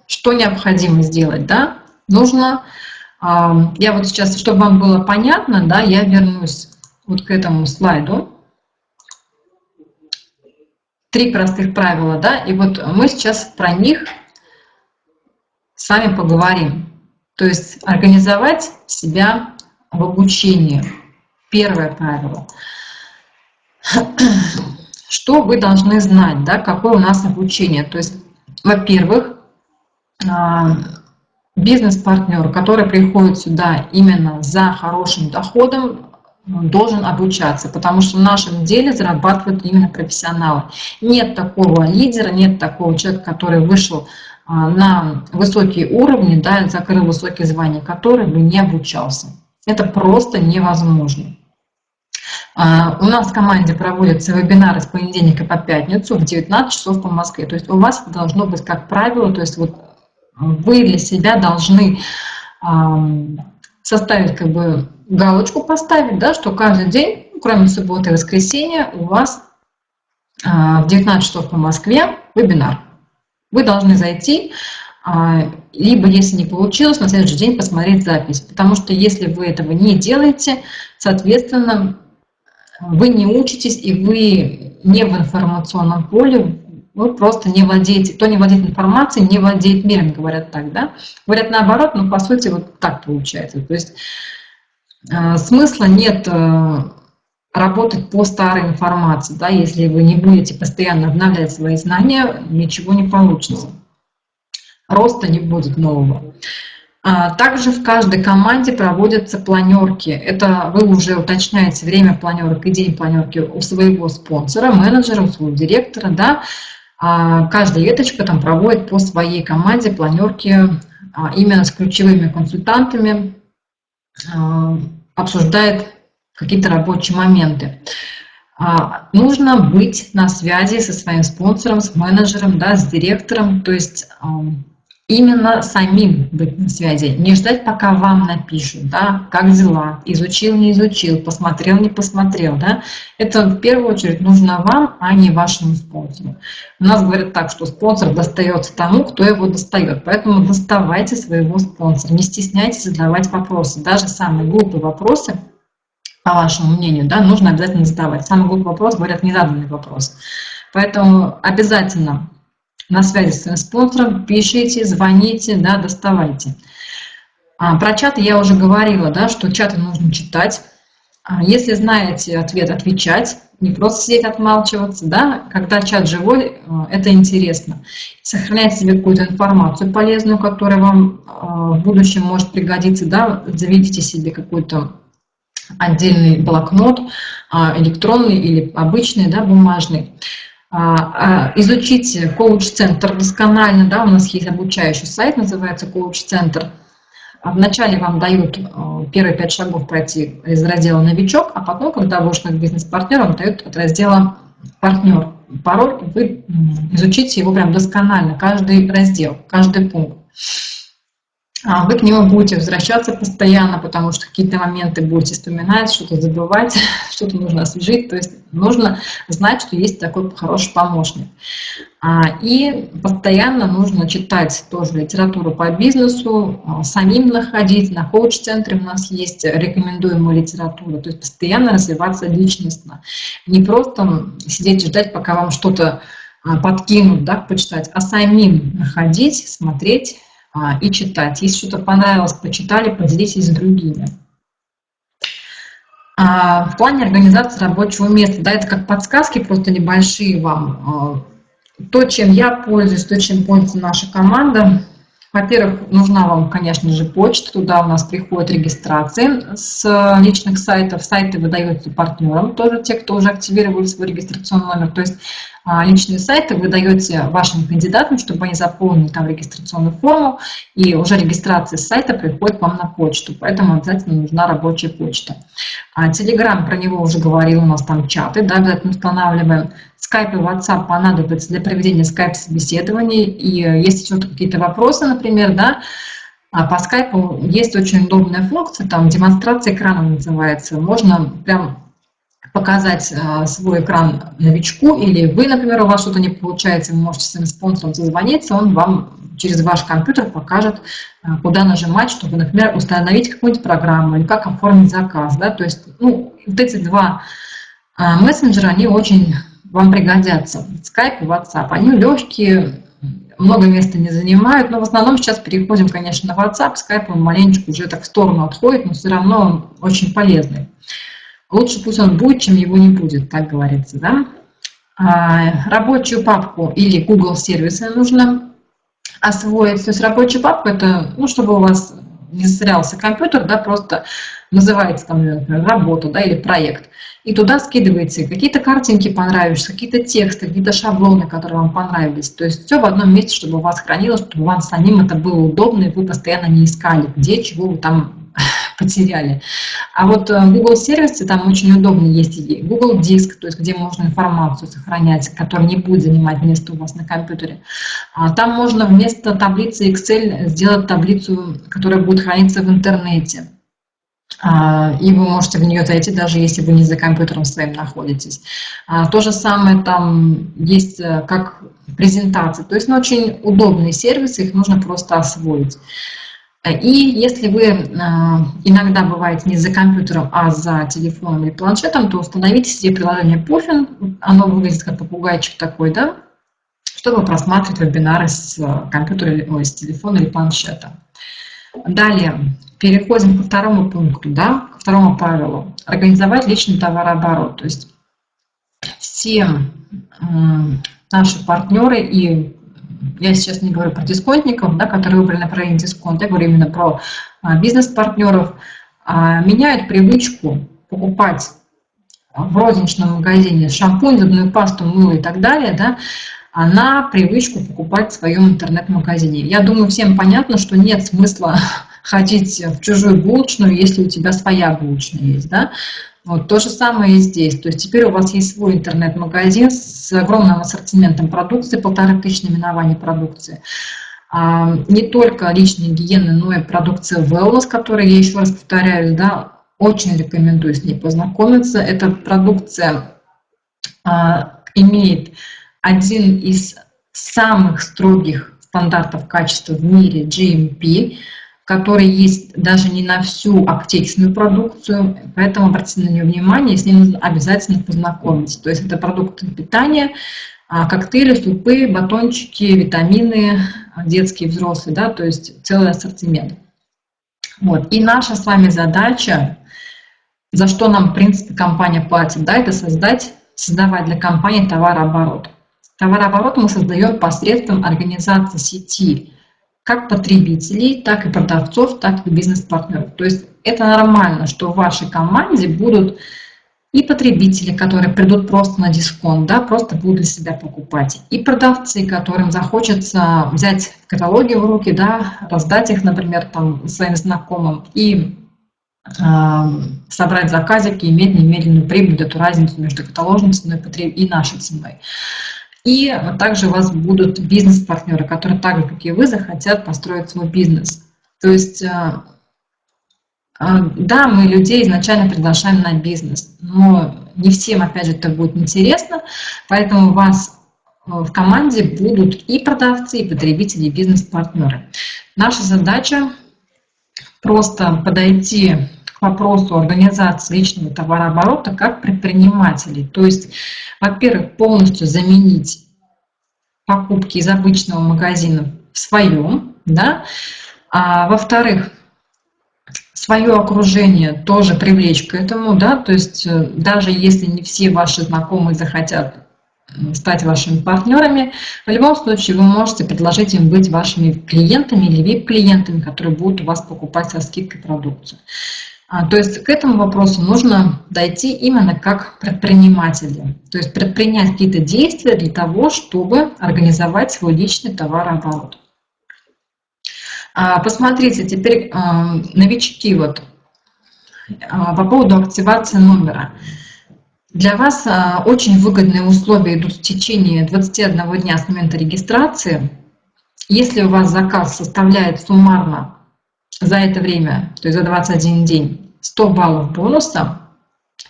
что необходимо сделать, да? Нужно, а, я вот сейчас, чтобы вам было понятно, да, я вернусь вот к этому слайду три простых правила, да, и вот мы сейчас про них с вами поговорим. То есть организовать себя в обучении. Первое правило. Что вы должны знать, да, какое у нас обучение? То есть, во-первых, а, бизнес-партнер, который приходит сюда именно за хорошим доходом, должен обучаться, потому что в нашем деле зарабатывают именно профессионалы. Нет такого лидера, нет такого человека, который вышел а, на высокие уровни, да, закрыл высокие звания, который бы не обучался. Это просто невозможно. А, у нас в команде проводятся вебинары с понедельника по пятницу в 19 часов по Москве. То есть у вас должно быть как правило, то есть вот вы для себя должны составить как бы галочку поставить, да, что каждый день, ну, кроме субботы и воскресенья, у вас а, в 19 часов по Москве вебинар. Вы должны зайти, а, либо, если не получилось, на следующий день посмотреть запись. Потому что если вы этого не делаете, соответственно, вы не учитесь и вы не в информационном поле, вы просто не владеете, кто не владеет информацией, не владеет миром, говорят так, да? Говорят наоборот, но по сути вот так получается. То есть э, смысла нет э, работать по старой информации, да, если вы не будете постоянно обновлять свои знания, ничего не получится. Роста не будет нового. А, также в каждой команде проводятся планерки. Это вы уже уточняете время планерок и день планерки у своего спонсора, менеджера, у своего директора, да, а каждая веточка там проводит по своей команде планерки а, именно с ключевыми консультантами, обсуждает какие-то рабочие моменты. Нужно быть на связи со своим спонсором, с менеджером, да, с директором, то есть именно самим быть на связи, не ждать, пока вам напишут, да, как дела, изучил, не изучил, посмотрел, не посмотрел, да. Это в первую очередь нужно вам, а не вашему спонсору. У нас говорят так, что спонсор достается тому, кто его достает, поэтому доставайте своего спонсора, не стесняйтесь задавать вопросы, даже самые глупые вопросы, по вашему мнению, да, нужно обязательно задавать. Самый глупый вопрос, говорят, незаданный вопрос. Поэтому обязательно на связи с своим спонсором, пишите, звоните, да, доставайте. А, про чаты я уже говорила, да, что чаты нужно читать. А, если знаете ответ, отвечать, не просто сидеть, отмалчиваться, да, когда чат живой, а, это интересно. Сохранять себе какую-то информацию полезную, которая вам а, в будущем может пригодиться, да, заведите себе какой-то отдельный блокнот, электронный или обычный, да, бумажный. А, а, изучить коуч-центр досконально, да, у нас есть обучающий сайт, называется коуч-центр. Вначале вам дают э, первые пять шагов пройти из раздела «Новичок», а потом, когда вы ушли к бизнес-партнеру, дают от раздела «Партнер». Пароль, вы изучите его прям досконально, каждый раздел, каждый пункт. А вы к нему будете возвращаться постоянно, потому что какие-то моменты будете вспоминать, что-то забывать, что-то нужно освежить. То есть нужно знать, что есть такой хороший помощник. А, и постоянно нужно читать тоже литературу по бизнесу, а, самим находить. На коуч-центре у нас есть рекомендуемая литература. То есть постоянно развиваться личностно. Не просто сидеть и ждать, пока вам что-то подкинут, да, почитать, а самим находить, смотреть, и читать. Если что-то понравилось, почитали, поделитесь с другими. А, в плане организации рабочего места, да, это как подсказки просто небольшие вам. А, то, чем я пользуюсь, то, чем пользуется наша команда, Во-первых, нужна вам, конечно же, почта. Туда у нас приходят регистрации с личных сайтов. Сайты выдаются партнерам, тоже те, кто уже активировали свой регистрационный номер. То есть а, личные сайты вы даете вашим кандидатам, чтобы они заполнили там регистрационную форму, и уже регистрация с сайта приходит вам на почту. Поэтому обязательно нужна рабочая почта. Телеграм, про него уже говорил, у нас там чаты, да, обязательно устанавливаем. Skype и WhatsApp понадобятся для проведения скайп-собеседований. И э, если что-то какие-то вопросы, например, да, а по скайпу есть очень удобная функция, там демонстрация экрана называется. Можно прям показать э, свой экран новичку, или вы, например, у вас что-то не получается, вы можете своим спонсором созвониться, он вам через ваш компьютер покажет, э, куда нажимать, чтобы, например, установить какую-нибудь программу или как оформить заказ. Да? То есть ну, вот эти два мессенджера, они очень вам пригодятся. Skype и WhatsApp. Они легкие, много места не занимают, но в основном сейчас переходим, конечно, на WhatsApp. Skype он маленечко уже так в сторону отходит, но все равно он очень полезный. Лучше пусть он будет, чем его не будет, так говорится, да? А, рабочую папку или Google сервисы нужно освоить. То есть рабочая папка это, ну, чтобы у вас не засорялся компьютер, да, просто называется там, например, работа, да, или проект и туда скидываете какие-то картинки понравились, какие-то тексты, какие-то шаблоны, которые вам понравились. То есть все в одном месте, чтобы у вас хранилось, чтобы вам самим это было удобно, и вы постоянно не искали, где, чего вы там потеряли. А вот э, Google сервисы там очень удобно есть Google Диск, то есть где можно информацию сохранять, которая не будет занимать место у вас на компьютере. А там можно вместо таблицы Excel сделать таблицу, которая будет храниться в интернете. А, и вы можете в нее зайти, даже если вы не за компьютером своим находитесь. А, то же самое там есть э, как презентации, то есть ну, очень удобные сервисы, их нужно просто освоить. И если вы э, иногда бываете не за компьютером, а за телефоном или планшетом, то установите себе приложение Puffin, оно выглядит как попугайчик такой, да, чтобы просматривать вебинары с э, компьютера, или с телефона или планшета. Далее, переходим ко второму пункту, да, ко второму правилу. Организовать личный товарооборот. То есть все наши партнеры, и я сейчас не говорю про дисконтников, да, которые выбрали направление дисконт, я говорю именно про а, бизнес-партнеров, а, меняют привычку покупать в розничном магазине шампунь, зубную пасту, мыло и так далее, да, на привычку покупать в своем интернет-магазине. Я думаю, всем понятно, что нет смысла ходить в чужую булочную, если у тебя своя булочная есть, да? Вот то же самое и здесь. То есть теперь у вас есть свой интернет-магазин с огромным ассортиментом продукции, полторы тысячи наименований продукции. А, не только личной гигиены, но и продукция wellness, которая, я еще раз повторяю, да, очень рекомендую с ней познакомиться. Эта продукция а, имеет один из самых строгих стандартов качества в мире GMP, который есть даже не на всю аптечную продукцию, поэтому обратите на нее внимание, с ним нужно обязательно познакомиться. То есть это продукты питания, а, коктейли, супы, батончики, витамины, детские, взрослые, да, то есть целый ассортимент. Вот. И наша с вами задача, за что нам, в принципе, компания платит, да, это создать, создавать для компании товарооборот. Товарооборот мы создаем посредством организации сети как потребителей, так и продавцов, так и бизнес-партнеров. То есть это нормально, что в вашей команде будут и потребители, которые придут просто на дисконт, да, просто будут для себя покупать, и продавцы, которым захочется взять каталоги в руки, да, раздать их, например, там, своим знакомым, и э, собрать заказик и иметь немедленную прибыль, эту разницу между каталожной ценой и нашей ценой. И также у вас будут бизнес-партнеры, которые так же, как и вы, захотят построить свой бизнес. То есть, э, э, да, мы людей изначально приглашаем на бизнес, но не всем, опять же, это будет интересно, поэтому у вас в команде будут и продавцы, и потребители, и бизнес-партнеры. Наша задача просто подойти вопросу организации личного товарооборота как предпринимателей. То есть, во-первых, полностью заменить покупки из обычного магазина в своем, да, а во-вторых, свое окружение тоже привлечь к этому, да, то есть э, даже если не все ваши знакомые захотят стать вашими партнерами, в любом случае вы можете предложить им быть вашими клиентами или VIP-клиентами, которые будут у вас покупать со скидкой продукцию. А, то есть к этому вопросу нужно дойти именно как предприниматели. То есть предпринять какие-то действия для того, чтобы организовать свой личный товарооборот. А, посмотрите, теперь а, новички вот по поводу активации номера. Для вас очень выгодные условия идут в течение 21 дня с момента регистрации. Если у вас заказ составляет суммарно за это время, то есть за 21 день, 100 баллов бонуса,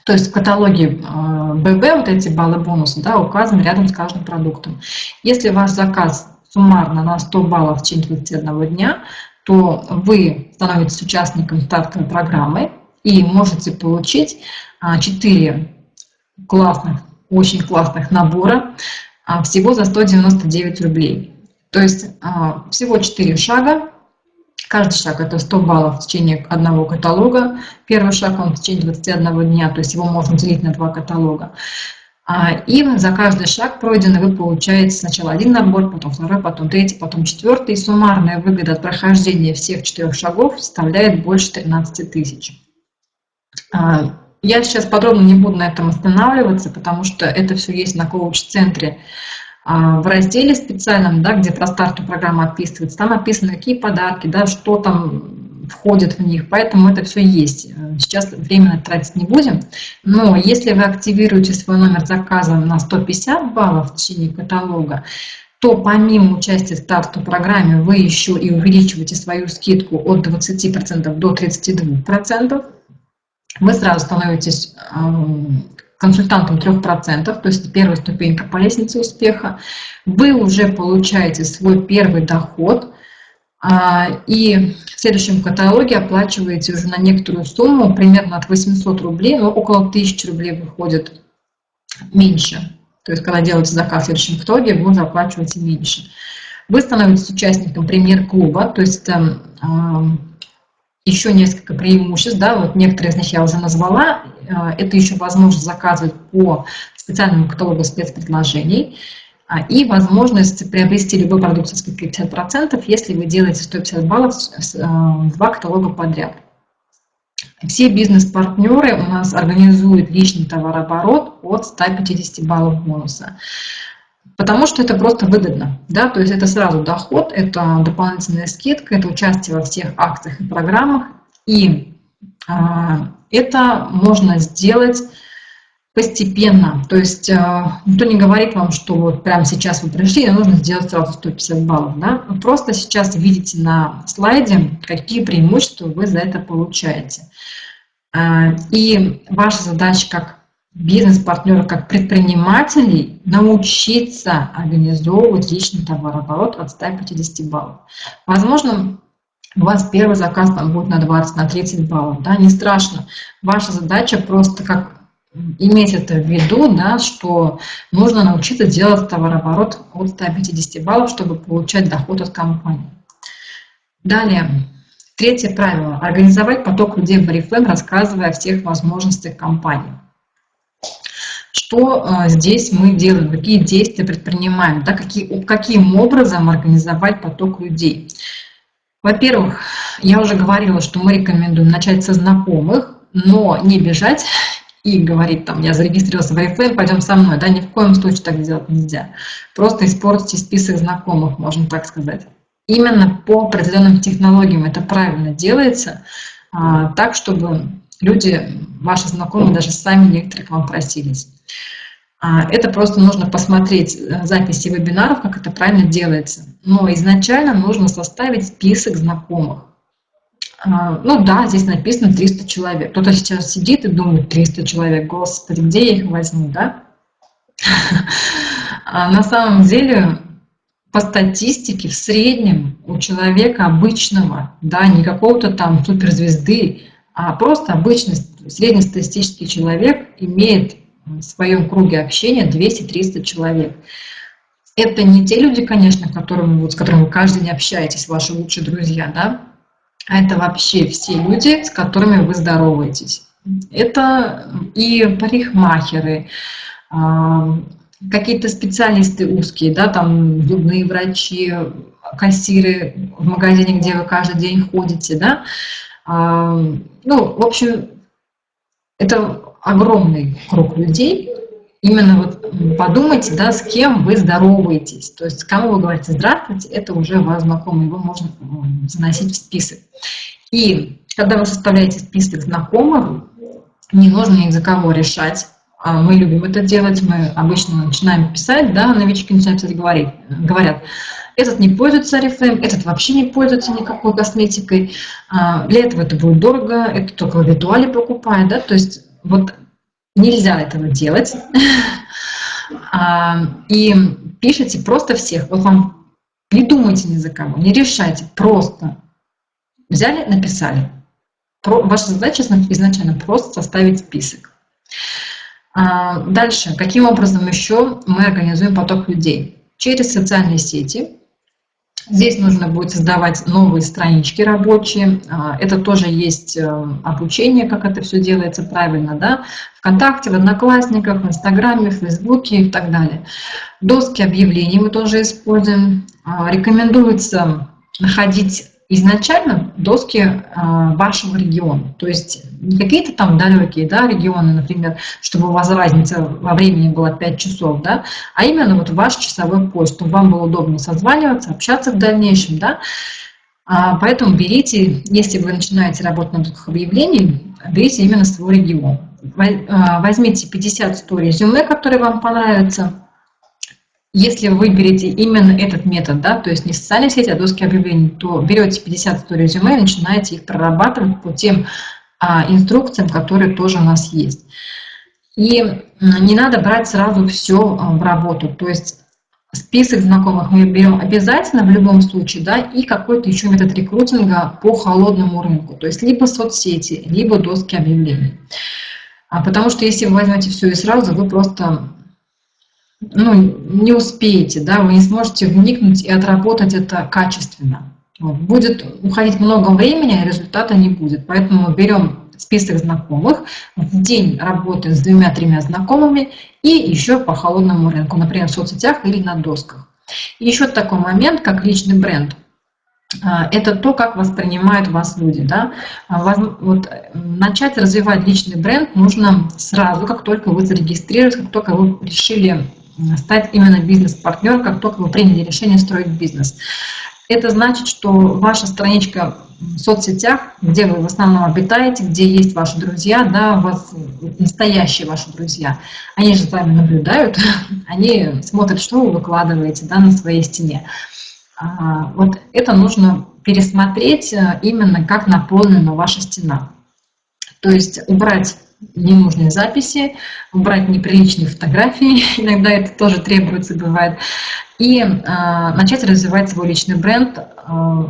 то есть в каталоге ББ вот эти баллы бонуса да, указаны рядом с каждым продуктом. Если ваш заказ суммарно на 100 баллов в течение 21 дня, то вы становитесь участником стартовой программы и можете получить 4 а, классных, очень классных набора а, всего за 199 рублей. То есть а, всего 4 шага, Каждый шаг это 100 баллов в течение одного каталога. Первый шаг он в течение 21 дня, то есть его можно делить на два каталога. А, и за каждый шаг пройденный вы получаете сначала один набор, потом второй, потом третий, потом четвертый. И суммарная выгода от прохождения всех четырех шагов составляет больше 13 тысяч. А, я сейчас подробно не буду на этом останавливаться, потому что это все есть на коуч-центре в разделе специальном, да, где про старту программа описывается, там описаны какие подарки, да, что там входит в них, поэтому это все есть. Сейчас временно тратить не будем, но если вы активируете свой номер заказа на 150 баллов в течение каталога, то помимо участия в стартовой программе вы еще и увеличиваете свою скидку от 20% до 32%. Вы сразу становитесь консультантом 3%, то есть первая ступенька по лестнице успеха, вы уже получаете свой первый доход, а, и в следующем каталоге оплачиваете уже на некоторую сумму, примерно от 800 рублей, но около 1000 рублей выходит меньше. То есть, когда делаете заказ в следующем каталоге, вы уже оплачиваете меньше. Вы становитесь участником премьер-клуба, то есть это еще несколько преимуществ, да, вот некоторые из них я уже назвала. Э, это еще возможность заказывать по специальному каталогу спецпредложений а, и возможность приобрести любой продукт со скидкой 50%, если вы делаете 150 баллов э, два каталога подряд. Все бизнес-партнеры у нас организуют личный товарооборот от 150 баллов бонуса. Потому что это просто выгодно, да, то есть это сразу доход, это дополнительная скидка, это участие во всех акциях и программах, и а, это можно сделать постепенно, то есть а, никто не говорит вам, что вот прямо сейчас вы пришли, и нужно сделать сразу 150 баллов, да, вы просто сейчас видите на слайде, какие преимущества вы за это получаете. А, и ваша задача как бизнес-партнеров, как предпринимателей научиться организовывать личный товарооборот от 150 баллов. Возможно, у вас первый заказ там будет на 20, на 30 баллов, да, не страшно. Ваша задача просто как иметь это в виду, да, что нужно научиться делать товарооборот от 150 баллов, чтобы получать доход от компании. Далее, третье правило – организовать поток людей в Oriflame, рассказывая о всех возможностях компании. Что а, здесь мы делаем, какие действия предпринимаем, да, какие, каким образом организовать поток людей. Во-первых, я уже говорила, что мы рекомендуем начать со знакомых, но не бежать и говорить там, я зарегистрировался в Oriflame, пойдем со мной. Да, ни в коем случае так делать нельзя. Просто испортите список знакомых, можно так сказать. Именно по определенным технологиям это правильно делается, а, так, чтобы люди, ваши знакомые, даже сами некоторые к вам просились. А, это просто нужно посмотреть э, записи вебинаров, как это правильно делается. Но изначально нужно составить список знакомых. А, ну да, здесь написано 300 человек. Кто-то сейчас сидит и думает, 300 человек, господи, где я их возьму, да? А на самом деле, по статистике, в среднем у человека обычного, да, не какого-то там суперзвезды, а просто обычный среднестатистический человек имеет в своем круге общения 200-300 человек. Это не те люди, конечно, которым, вот, с которыми вы каждый день общаетесь, ваши лучшие друзья, да? А это вообще все люди, с которыми вы здороваетесь. Это и парикмахеры, какие-то специалисты узкие, да, там зубные врачи, кассиры в магазине, где вы каждый день ходите, да. А, ну, в общем, это огромный круг людей. Именно вот подумайте, да, с кем вы здороваетесь. То есть, кому вы говорите «здравствуйте», это уже ваш знакомый, его можно заносить в список. И когда вы составляете список знакомых, не нужно ни за кого решать. А мы любим это делать, мы обычно начинаем писать, да, новички начинают писать, говорить, говорят, этот не пользуется Oriflame, этот вообще не пользуется никакой косметикой, а, для этого это будет дорого, это только в виртуале покупает, да, то есть вот нельзя этого делать. А, и пишите просто всех, вот вам не думайте ни за кого, не решайте, просто взяли, написали. Ваша задача изначально просто составить список. А, дальше, каким образом еще мы организуем поток людей? Через социальные сети. Здесь нужно будет создавать новые странички рабочие. А, это тоже есть э, обучение, как это все делается правильно. Да? Вконтакте, в Одноклассниках, в Инстаграме, в Фейсбуке и так далее. Доски объявлений мы тоже используем. А, рекомендуется находить изначально доски а, вашего региона. То есть не какие-то там далекие да, регионы, например, чтобы у вас разница во времени была 5 часов, да, а именно вот ваш часовой пояс, чтобы вам было удобно созваниваться, общаться в дальнейшем. Да. А, поэтому берите, если вы начинаете работать на досках объявлений, берите именно свой регион. А, возьмите 50-100 резюме, которые вам понравятся, если вы выберете именно этот метод, да, то есть не социальные сети, а доски объявлений, то берете 50-100 резюме и начинаете их прорабатывать по тем а, инструкциям, которые тоже у нас есть. И не надо брать сразу все а, в работу, то есть список знакомых мы берем обязательно в любом случае, да, и какой-то еще метод рекрутинга по холодному рынку, то есть либо соцсети, либо доски объявлений. А потому что если вы возьмете все и сразу, вы просто ну, не успеете, да, вы не сможете вникнуть и отработать это качественно. Будет уходить много времени, а результата не будет. Поэтому берем список знакомых, в день работаем с двумя-тремя знакомыми и еще по холодному рынку, например, в соцсетях или на досках. И еще такой момент, как личный бренд. А, это то, как воспринимают вас люди. Да? А, вот, начать развивать личный бренд нужно сразу, как только вы зарегистрировались, как только вы решили стать именно бизнес-партнером, как только вы приняли решение строить бизнес. Это значит, что ваша страничка в соцсетях, где вы в основном обитаете, где есть ваши друзья, да, у вас настоящие ваши друзья, они же с вами наблюдают, они смотрят, что вы выкладываете да, на своей стене. А, вот это нужно пересмотреть э, именно как наполнена ваша стена. То есть убрать ненужные записи, убрать неприличные фотографии, иногда это тоже требуется, бывает, и э, начать развивать свой личный бренд э,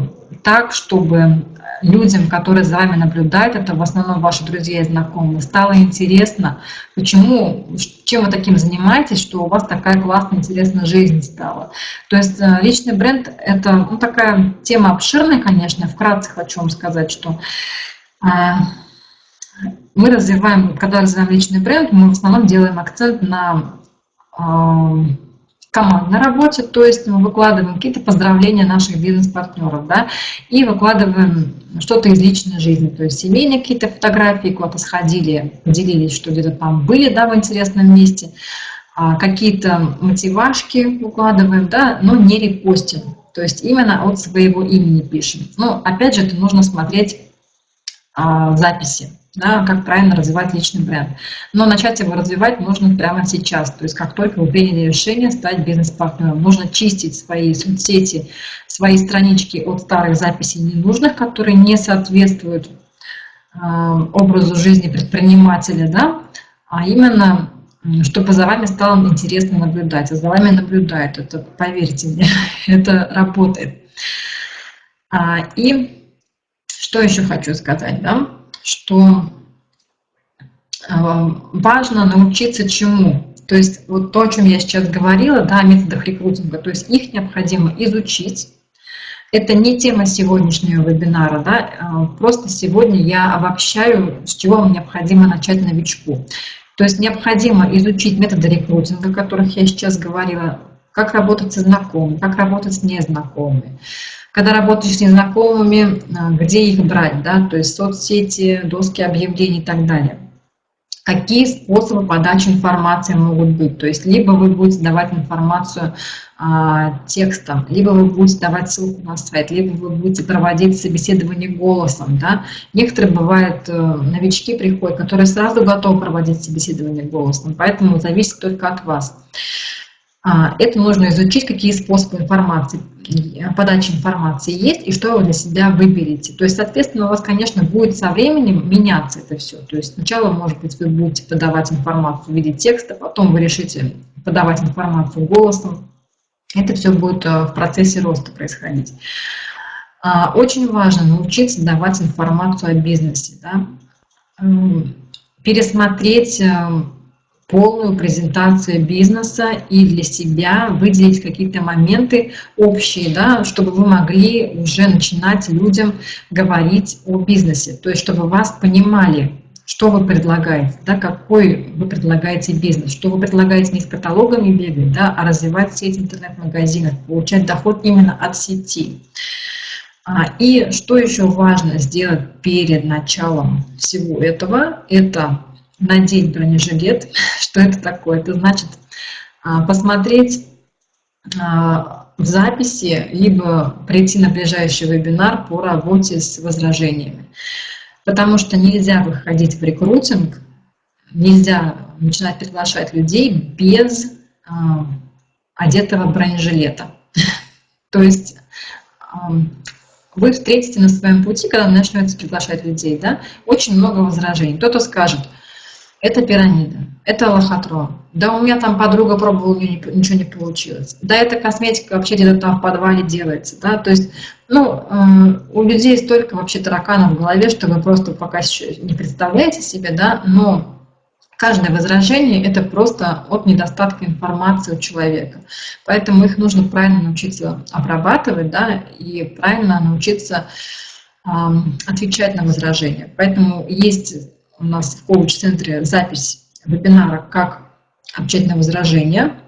так, чтобы людям, которые за вами наблюдают, это в основном ваши друзья и знакомые, стало интересно, почему, чем вы таким занимаетесь, что у вас такая классная, интересная жизнь стала. То есть э, личный бренд – это ну, такая тема обширная, конечно, вкратце хочу вам сказать, что э, мы развиваем, когда развиваем личный бренд, мы в основном делаем акцент на э, командной работе, то есть мы выкладываем какие-то поздравления наших бизнес-партнеров, да, и выкладываем что-то из личной жизни, то есть семейные какие-то фотографии, куда-то сходили, поделились, что где-то там были, да, в интересном месте, а какие-то мотивашки выкладываем, да, но не репостим, то есть именно от своего имени пишем. Но опять же, это нужно смотреть а, записи да, как правильно развивать личный бренд. Но начать его развивать нужно прямо сейчас, то есть как только вы приняли решение стать бизнес-партнером. Нужно чистить свои соцсети, свои странички от старых записей ненужных, которые не соответствуют э, образу жизни предпринимателя, да, а именно чтобы за вами стало интересно наблюдать. А за вами наблюдают, это, поверьте мне, это работает. А, и что еще хочу сказать, да? Что э, важно научиться чему. То есть вот то, о чем я сейчас говорила, да, о методах рекрутинга, то есть их необходимо изучить. Это не тема сегодняшнего вебинара, да, э, просто сегодня я обобщаю, с чего вам необходимо начать новичку. То есть необходимо изучить методы рекрутинга, о которых я сейчас говорила, как работать со знакомыми, как работать с незнакомыми. Когда работаешь с незнакомыми, а, где их брать, да, то есть соцсети, доски объявлений и так далее. Какие способы подачи информации могут быть? То есть либо вы будете давать информацию а, текстом, либо вы будете давать ссылку на сайт, либо вы будете проводить собеседование голосом. Да? Некоторые бывают э, новички приходят, которые сразу готовы проводить собеседование голосом, поэтому зависит только от вас. А, это нужно изучить, какие способы информации, подачи информации есть и что вы для себя выберете. То есть, соответственно, у вас, конечно, будет со временем меняться это все. То есть сначала, может быть, вы будете подавать информацию в виде текста, потом вы решите подавать информацию голосом. Это все будет э, в процессе роста происходить. А, очень важно научиться давать информацию о бизнесе. Да? Пересмотреть э, полную презентацию бизнеса и для себя выделить какие-то моменты общие, да, чтобы вы могли уже начинать людям говорить о бизнесе, то есть чтобы вас понимали, что вы предлагаете, да, какой вы предлагаете бизнес, что вы предлагаете не с каталогами бегать, да, а развивать сеть интернет-магазинов, получать доход именно от сети. А, и что еще важно сделать перед началом всего этого, это надеть бронежилет. Что это такое? Это значит а, посмотреть а, в записи, либо прийти на ближайший вебинар по работе с возражениями. Потому что нельзя выходить в рекрутинг, нельзя начинать приглашать людей без а, одетого бронежилета. То есть вы встретите на своем пути, когда начнете приглашать людей, да, очень много возражений. Кто-то скажет – это пирамида, это лохотрон. Да у меня там подруга пробовала, у нее ничего не получилось. Да, эта косметика вообще где-то там в подвале делается. Да? То есть, ну, э, у людей столько вообще тараканов в голове, что вы просто пока еще не представляете себе, да, но каждое возражение – это просто от недостатка информации у человека. Поэтому их нужно правильно научиться обрабатывать, да, и правильно научиться э, отвечать на возражения. Поэтому есть у нас в коуч-центре запись вебинара «Как отвечать на возражения».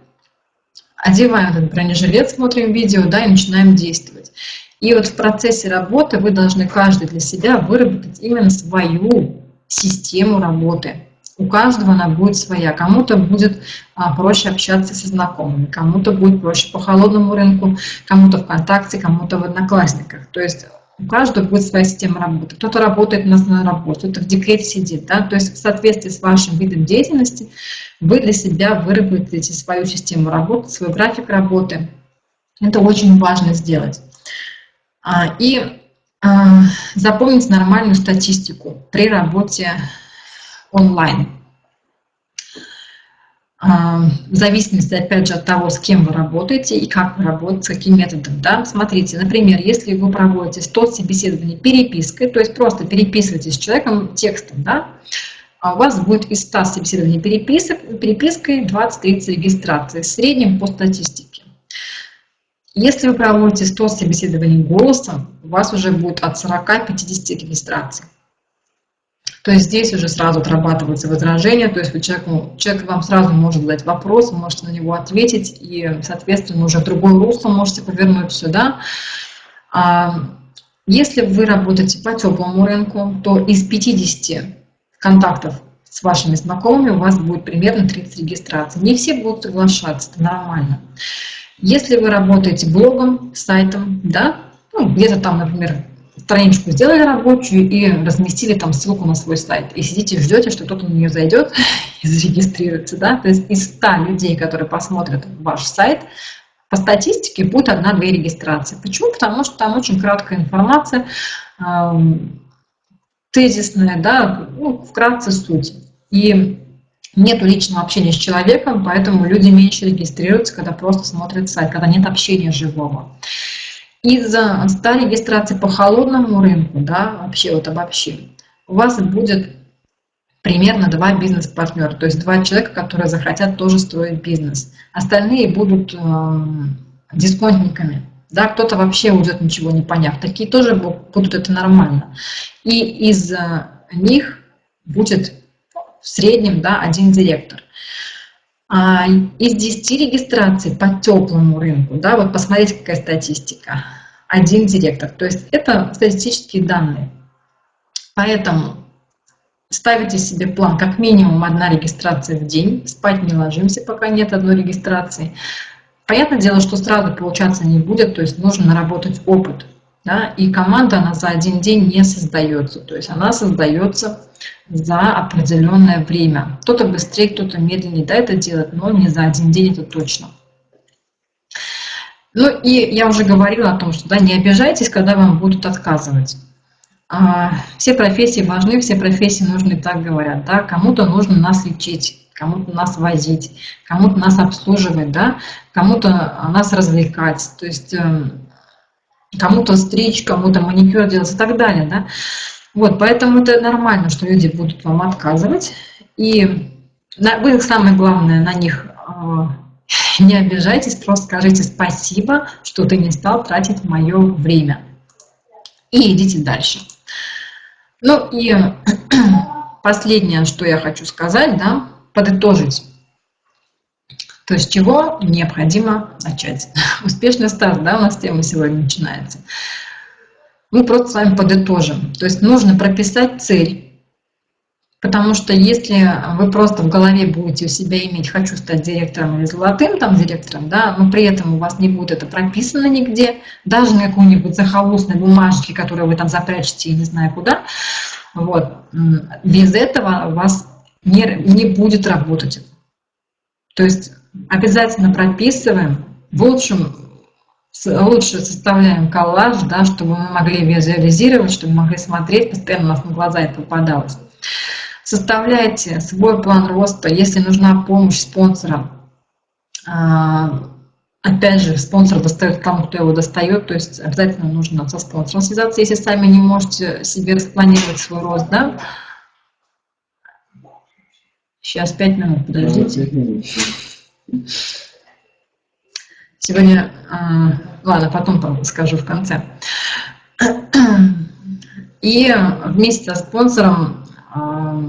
Одеваем этот бронежилет, смотрим видео да, и начинаем действовать. И вот в процессе работы вы должны каждый для себя выработать именно свою систему работы. У каждого она будет своя. Кому-то будет а, проще общаться со знакомыми, кому-то будет проще по холодному рынку, кому-то ВКонтакте, кому-то в Одноклассниках. То есть у каждого будет своя система работы. Кто-то работает на, на работе, кто-то в декрете сидит. Да? То есть в соответствии с вашим видом деятельности вы для себя выработаете свою систему работы, свой график работы. Это очень важно сделать. А, и а, запомнить нормальную статистику при работе онлайн в зависимости, опять же, от того, с кем вы работаете и как вы работаете, с каким методом. Да? Смотрите, например, если вы проводите 100 собеседований перепиской, то есть просто переписываетесь с человеком текстом, да, а у вас будет из 100 собеседований переписок, перепиской 20-30 регистраций, в среднем по статистике. Если вы проводите 100 собеседований голосом, у вас уже будет от 40-50 регистраций. То есть здесь уже сразу отрабатывается возражение, то есть вы человеку, человек вам сразу может задать вопрос, можете на него ответить, и, соответственно, уже в другое русло можете повернуть сюда. А если вы работаете по теплому рынку, то из 50 контактов с вашими знакомыми у вас будет примерно 30 регистраций. Не все будут соглашаться, это нормально. Если вы работаете блогом, сайтом, да, ну, где-то там, например, страничку сделали рабочую и разместили там ссылку на свой сайт. И сидите ждете, что кто-то на нее зайдет и зарегистрируется. Да? То есть из 100 людей, которые посмотрят ваш сайт, по статистике будет одна-две регистрации. Почему? Потому что там очень краткая информация, тезисная, да, ну, вкратце суть. И нет личного общения с человеком, поэтому люди меньше регистрируются, когда просто смотрят сайт, когда нет общения живого. Из-за 100 регистраций по холодному рынку, да, вообще вот обобщим, у вас будет примерно два бизнес-партнера, то есть два человека, которые захотят тоже строить бизнес. Остальные будут э, дисконтниками. Да, кто-то вообще уйдет, ничего не поняв. Такие тоже будут, это нормально. И из них будет в среднем да, один директор. А из 10 регистраций по теплому рынку, да, вот посмотрите, какая статистика, один директор. То есть это статистические данные. Поэтому ставите себе план, как минимум одна регистрация в день, спать не ложимся, пока нет одной регистрации. Понятное дело, что сразу получаться не будет, то есть нужно наработать опыт. Да? И команда, она за один день не создается, то есть она создается за определенное время. Кто-то быстрее, кто-то медленнее да, это делает, но не за один день, это точно. Ну и я уже говорила о том, что да, не обижайтесь, когда вам будут отказывать. А, все профессии важны, все профессии нужны, так говорят. Да? Кому-то нужно нас лечить, кому-то нас возить, кому-то нас обслуживать, да? кому-то нас развлекать, то есть эм, кому-то стричь, кому-то маникюр делать и так далее. Да? Вот, поэтому это нормально, что люди будут вам отказывать. И вы, самое главное, на них э, не обижайтесь, просто скажите спасибо, что ты не стал тратить мое время. И идите дальше. Ну и последнее, что я хочу сказать, да, подытожить. То есть чего необходимо начать? Успешный старт, да, у нас тема сегодня начинается. Мы просто с вами подытожим. То есть нужно прописать цель. Потому что если вы просто в голове будете у себя иметь «хочу стать директором» или «золотым там директором», да, но при этом у вас не будет это прописано нигде, даже на какой-нибудь захолустной бумажке, которую вы там запрячете, не знаю куда, вот, без этого у вас не, не будет работать. То есть обязательно прописываем, в лучшем, лучше составляем коллаж, да, чтобы мы могли визуализировать, чтобы мы могли смотреть, постоянно у нас на глаза это попадалось. Составляйте свой план роста, если нужна помощь спонсора. А, опять же, спонсор достает тому, кто его достает, то есть обязательно нужно со спонсором связаться, если сами не можете себе распланировать свой рост, да, Сейчас пять минут, подождите. Сегодня, а, ладно, потом скажу в конце. И вместе со спонсором а,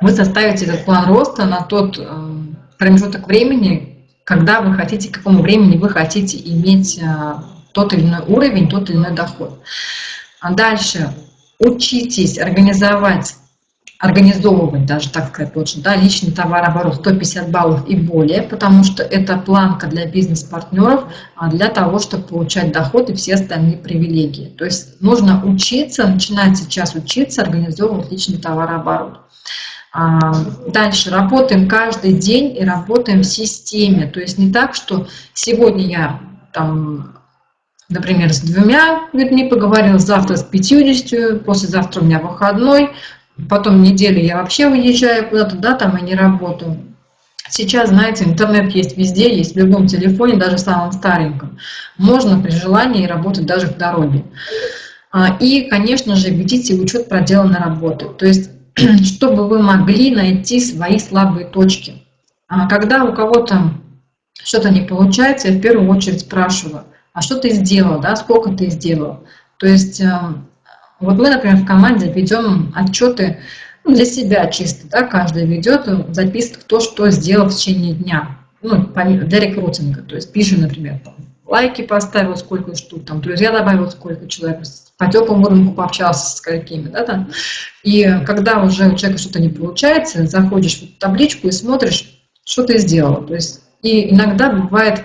вы составите этот план роста на тот а, промежуток времени, когда вы хотите, к какому времени вы хотите иметь тот или иной уровень, тот или иной доход. А дальше учитесь организовать организовывать даже, так сказать, лучше, да, личный товарооборот 150 баллов и более, потому что это планка для бизнес-партнеров а для того, чтобы получать доход и все остальные привилегии. То есть нужно учиться, начинать сейчас учиться, организовывать личный товарооборот. А, дальше работаем каждый день и работаем в системе. То есть не так, что сегодня я там например, с двумя людьми поговорил, завтра с 50, послезавтра у меня выходной, Потом неделю я вообще уезжаю куда-то, да, там и не работаю. Сейчас, знаете, интернет есть везде, есть в любом телефоне, даже самом стареньком. Можно при желании работать даже в дороге. А, и, конечно же, ведите учет проделанной работы. То есть, чтобы вы могли найти свои слабые точки. А когда у кого-то что-то не получается, я в первую очередь спрашиваю, а что ты сделал, да, сколько ты сделал? То есть эм, вот мы, например, в команде ведем отчеты ну, для себя чисто, да, каждый ведет, записывает, кто что сделал в течение дня, ну, для рекрутинга, то есть пишем, например, там, лайки поставил, сколько штук, там, друзья добавил, сколько человек, по теплому рынку пообщался с какими, да, там. И когда уже у человека что-то не получается, заходишь в табличку и смотришь, что ты сделал. То есть, и иногда бывает,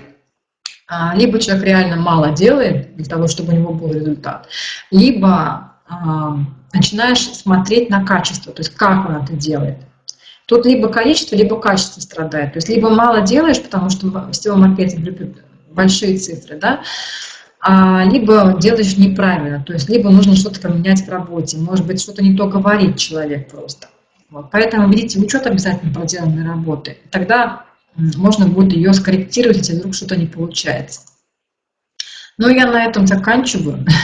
а, либо человек реально мало делает для того, чтобы у него был результат, либо начинаешь смотреть на качество, то есть как он это делает. Тут либо количество, либо качество страдает. То есть либо мало делаешь, потому что в сетевом маркетинге любят большие цифры, да, а, либо делаешь неправильно, то есть либо нужно что-то поменять в работе, может быть, что-то не то говорит человек просто. Вот. Поэтому ведите учет обязательно проделанной работы. Тогда можно будет ее скорректировать, если вдруг что-то не получается. Ну, я на этом заканчиваю.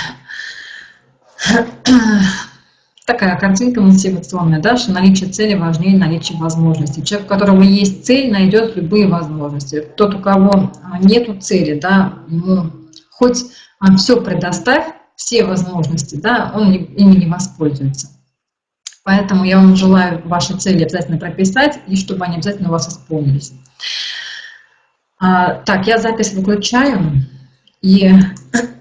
такая картинка мотивационная, да, что наличие цели важнее наличия возможностей. Человек, у которого есть цель, найдет любые возможности. Тот, у кого нет цели, да, ему хоть все предоставь, все возможности, да, он ими не воспользуется. Поэтому я вам желаю ваши цели обязательно прописать, и чтобы они обязательно у вас исполнились. А, так, я запись выключаю. И